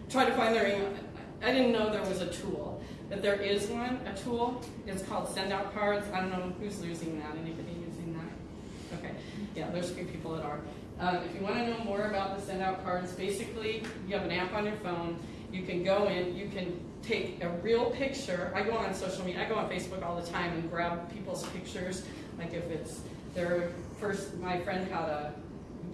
try to find their email. I didn't know there was a tool, but there is one, a tool. It's called Send Out Cards. I don't know who's using that. Anybody using that? Okay, yeah, there's a few people that are. Um, if you want to know more about the Send Out Cards, basically you have an app on your phone. You can go in, you can take a real picture. I go on social media, I go on Facebook all the time and grab people's pictures. Like if it's their first, my friend had a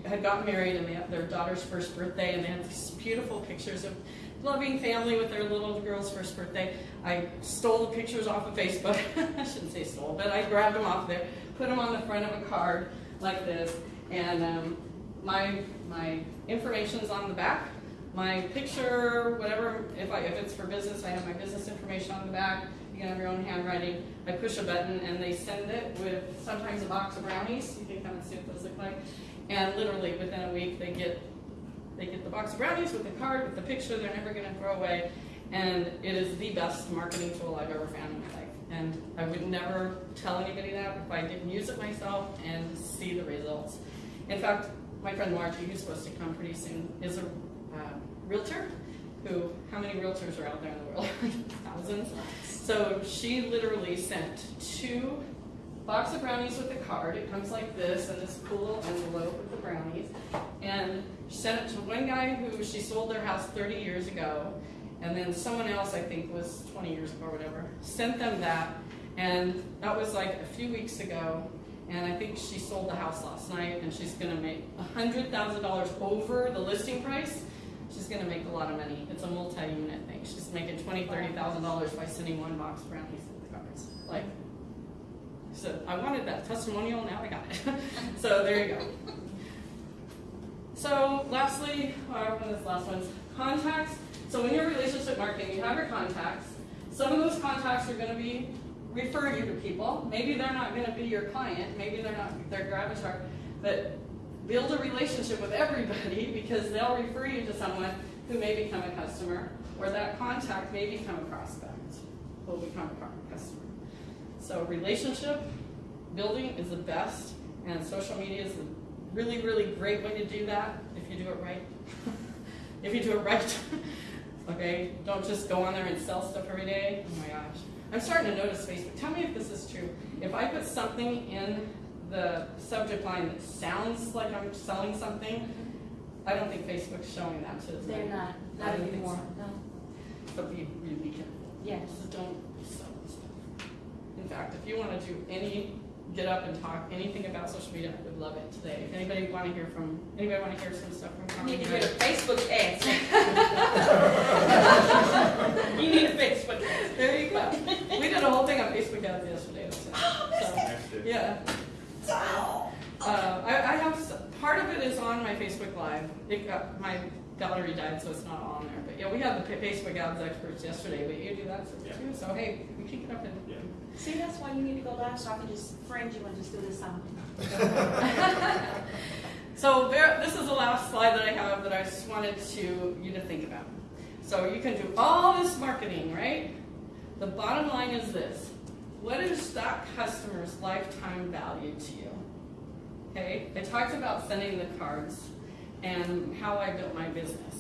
had gotten married and they had their daughter's first birthday and they had these beautiful pictures of loving family with their little girl's first birthday. I stole the pictures off of Facebook. I shouldn't say stole, but I grabbed them off there, put them on the front of a card like this, and um, my my information's on the back. My picture, whatever, if I if it's for business, I have my business information on the back. You can have your own handwriting. I push a button and they send it with sometimes a box of brownies. You can come and see what those look like. And literally within a week, they get they get the box of brownies with the card with the picture. They're never going to throw away, and it is the best marketing tool I've ever found in my life. And I would never tell anybody that if I didn't use it myself and see the results. In fact, my friend Margie, who's supposed to come pretty soon, is a uh, realtor. Who? How many realtors are out there in the world? Thousands. So she literally sent two box of brownies with a card. It comes like this in this cool little envelope with the brownies. And she sent it to one guy who she sold their house 30 years ago. And then someone else, I think was 20 years ago or whatever, sent them that. And that was like a few weeks ago. And I think she sold the house last night and she's going to make $100,000 over the listing price. She's going to make a lot of money. It's a multi unit thing. She's making $20,000, $30,000 by sending one box of brownies with the cards. Like, so I wanted that testimonial, now I got it. so there you go. So lastly, or one of this last one's contacts. So when you're relationship marketing, you have your contacts. Some of those contacts are going to be refer you to people. Maybe they're not going to be your client. Maybe they're not their avatar, but build a relationship with everybody because they'll refer you to someone who may become a customer, or that contact may become a prospect, will become a customer. So relationship building is the best, and social media is a really, really great way to do that if you do it right. if you do it right. okay, don't just go on there and sell stuff every day. Oh my gosh. I'm starting to notice Facebook. Tell me if this is true. If I put something in the subject line that sounds like I'm selling something, I don't think Facebook's showing that to us. They're not, I not don't think anymore, so. no. But be really careful. Yes. Don't. In fact, if you want to do any, get up and talk anything about social media, I would love it today. If anybody want to hear from, anybody want to hear some stuff from You need to get a Facebook ads. You need a Facebook ad. There you go. We did a whole thing on Facebook ads yesterday. So, so, yeah. Uh, I, I have, part of it is on my Facebook Live. It got, my gallery died, so it's not on there. But yeah, we had the Facebook ads experts yesterday, but you do that Yeah. too. So hey, we keep it up and. Yeah. See, that's why you need to go live, so I can just friend you and just do this on. So there, this is the last slide that I have that I just wanted to you to think about. So you can do all this marketing, right? The bottom line is this: What is that customer's lifetime value to you? Okay, I talked about sending the cards and how I built my business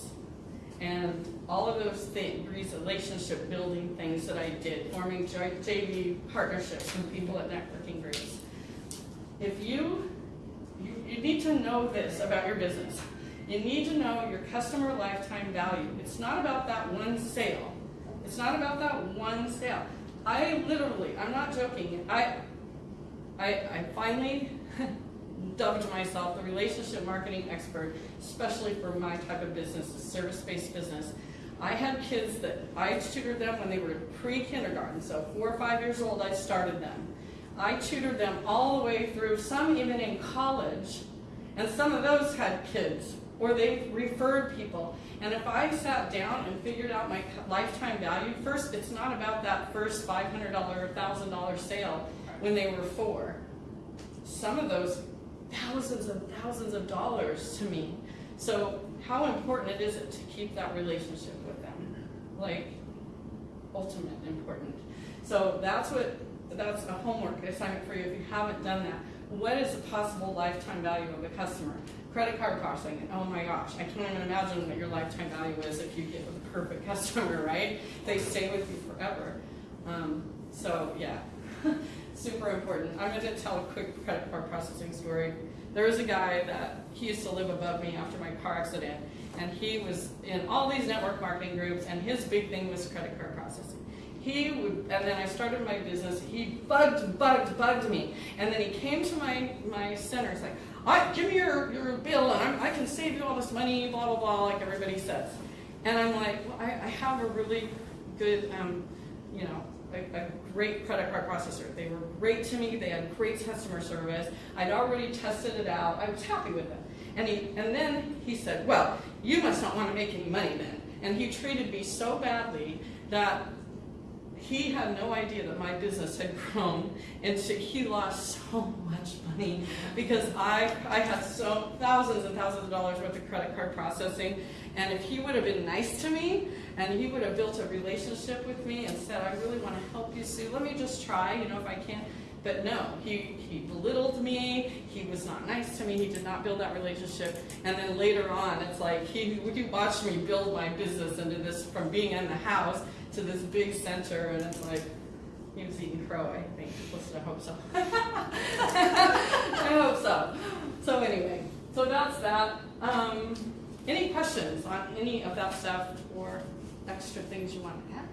and all of those things, relationship building things that I did, forming J- JV partnerships with people at networking groups. If you, you, you need to know this about your business. You need to know your customer lifetime value. It's not about that one sale. It's not about that one sale. I literally, I'm not joking. I, I, I finally dubbed myself the relationship marketing expert, especially for my type of business, a service-based business. I had kids that I tutored them when they were pre-kindergarten, so four or five years old, I started them. I tutored them all the way through, some even in college, and some of those had kids, or they referred people. And if I sat down and figured out my lifetime value, first, it's not about that first $500 or $1,000 sale when they were four. Some of those thousands and thousands of dollars to me. So how important it is it to keep that relationship with them? Like, ultimate important. So that's what, that's a homework assignment for you if you haven't done that. What is the possible lifetime value of a customer? Credit card processing, oh my gosh, I can't even imagine what your lifetime value is if you get a perfect customer, right? They stay with you forever. Um, so yeah, super important. I'm gonna tell a quick credit card processing story. There was a guy that, he used to live above me after my car accident, and he was in all these network marketing groups, and his big thing was credit card processing. He would, and then I started my business, he bugged, bugged, bugged me, and then he came to my, my center, he's like, I, give me your, your bill, and I'm, I can save you all this money, blah, blah, blah, like everybody says. And I'm like, well, I, I have a really good, um, you know, a, a great credit card processor. They were great to me. They had great customer service. I'd already tested it out. I was happy with it. And he, and then he said, well, you must not want to make any money then. And he treated me so badly that he had no idea that my business had grown and so he lost so much money because I, I had so thousands and thousands of dollars worth of credit card processing and if he would have been nice to me and he would have built a relationship with me and said I really want to help you Sue let me just try you know if I can but no he, he belittled me he was not nice to me he did not build that relationship and then later on it's like he, would he watched me build my business into this from being in the house to this big center, and it's like he was eating crow. I think. Listen, I hope so. I hope so. So anyway, so that's that. Um, any questions on any of that stuff or extra things you want to add?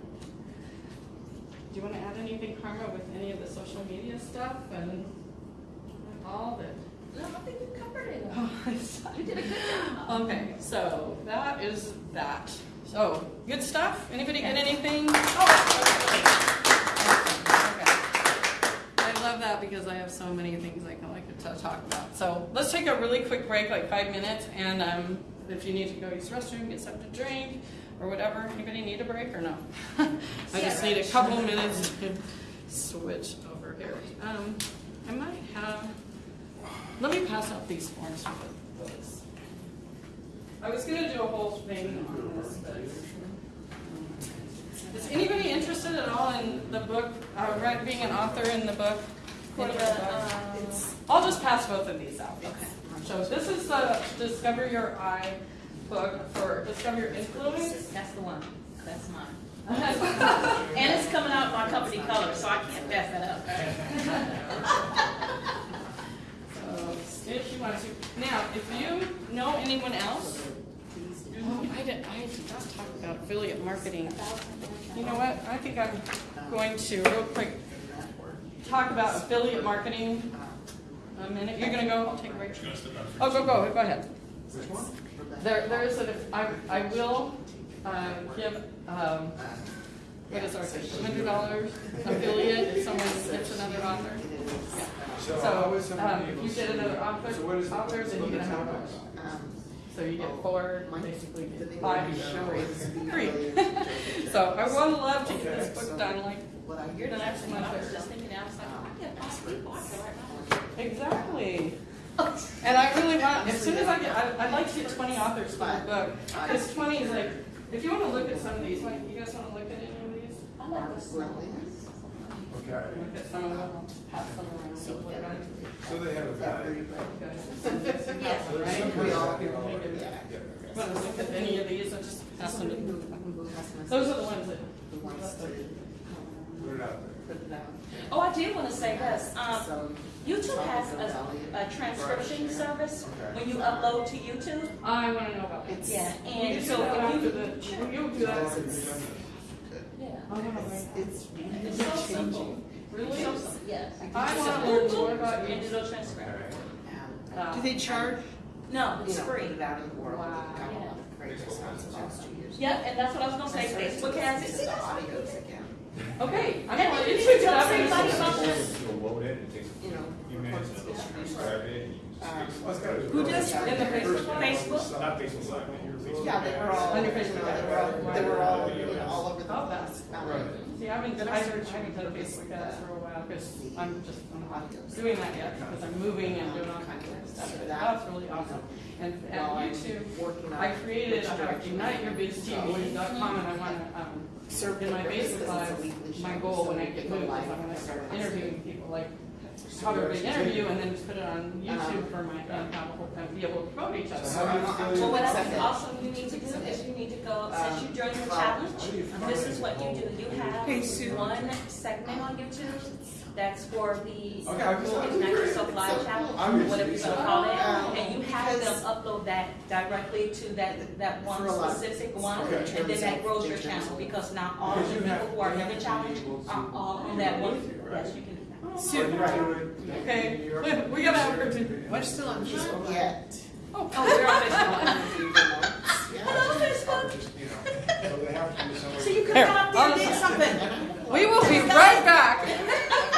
Do you want to add anything, Karma, with any of the social media stuff and all that? No, I think you covered it. Oh, You did a good job. Okay, so that is that. So, good stuff? Anybody get anything? Oh, okay. I love that because I have so many things I can like to talk about. So let's take a really quick break, like five minutes, and um, if you need to go use the restroom, get something to drink, or whatever. Anybody need a break or no? I just need a couple minutes to switch over here. Um, I might have. Let me pass out these forms for those. I was gonna do a whole thing on this, but. Is anybody interested at all in the book, uh, being an author in the book? For of the, um, I'll just pass both of these out. Okay. So this is the Discover Your I book for Discover Your Influence. That's the one, that's mine. And it's coming out in my company color, so I can't pass that up. So if you want to, now, if you know anyone else, oh, I did, I did not talk about affiliate marketing. You know what, I think I'm going to real quick talk about affiliate marketing a minute. You're gonna go, I'll take a break. Oh, go, go, go ahead. Which one? There, there is a, I, I will, uh, give, um, what is our fee, hundred dollars affiliate if someone gets another author. So So, um, if you get another author, So what is the- author, then you get a hundred dollars. So you get four, basically get five free. So I would love to get this book done like You're the next one, I was just thinking, I was like, I get five people, I can write my own. Exactly. And I really want, as soon as I get, I- I'd like to get twenty authors for the book. Because twenty is like, if you want to look at some of these, like, you guys want to look at any of these? I like this one. Okay, Look at some of them, pass them around, see they're on. so they have a value. Yes. So there's Right? some We kind all- of- Yeah. Want to look at any of these, I just pass them to Those are the ones that. Put it out there. Oh, I did want to say this, um, YouTube has a, a transcription service when you upload to YouTube. I want to know about it. Yeah, and so that if after you. the, you'll do that. Yeah. I want to learn. It's It's so simple. Really? So simple, Yes. I want to learn more about you. And it'll transcribe. Uh, Do they charge? No, it's know, free. put it out in the world. Wow. Got a lot of great response the last two years. Yep, and that's what I was gonna say, Facebook has It's it. the audios again, Okay, I'm going you to can pick tell everybody about this. You'll load it, it takes you know, a few minutes course, to it's distribution. subscribe it. and just Well, it's gotta be- Who does, in the Facebook? Facebook? Not Facebook Live, but Facebook. Yeah, they were all, On your Facebook, know, they were all, they were all, you know, all over the Oh, place. that's- Um, Right. See, I haven't, I haven't, I haven't done Facebook ads for a while because I'm just, I'm not doing that yet because I'm moving and doing all kinds of stuff. But that's really awesome. And at YouTube, working on I created, which I have direction uniteyourbiztv.com and I want to, um, Serve in my purpose Facebook because it's a Live, weekly my goal so when I get moved is I'm gonna start interviewing people, like, how do they interview and then put it on um, YouTube for my, and have, a- and be able to promote each other. So how do you? Well, what else Accept also you need to do is you need to go, um, since you joined the challenge, this is what you do. You Hey, have one segment on YouTube that's for the okay, international supply channel, whatever you want to call it, and you have them upload that directly to that that one specific one, okay, and then that grows your channel because not all of the people have, who are in the challenge are all on that one. Right? Yes, you can. Oh, Super. Right. Okay, Wait, we gotta have a to. We're still on yet. Oh, oh, we're on Facebook. Hello, Facebook. so you can come up there and do something. We will be right back.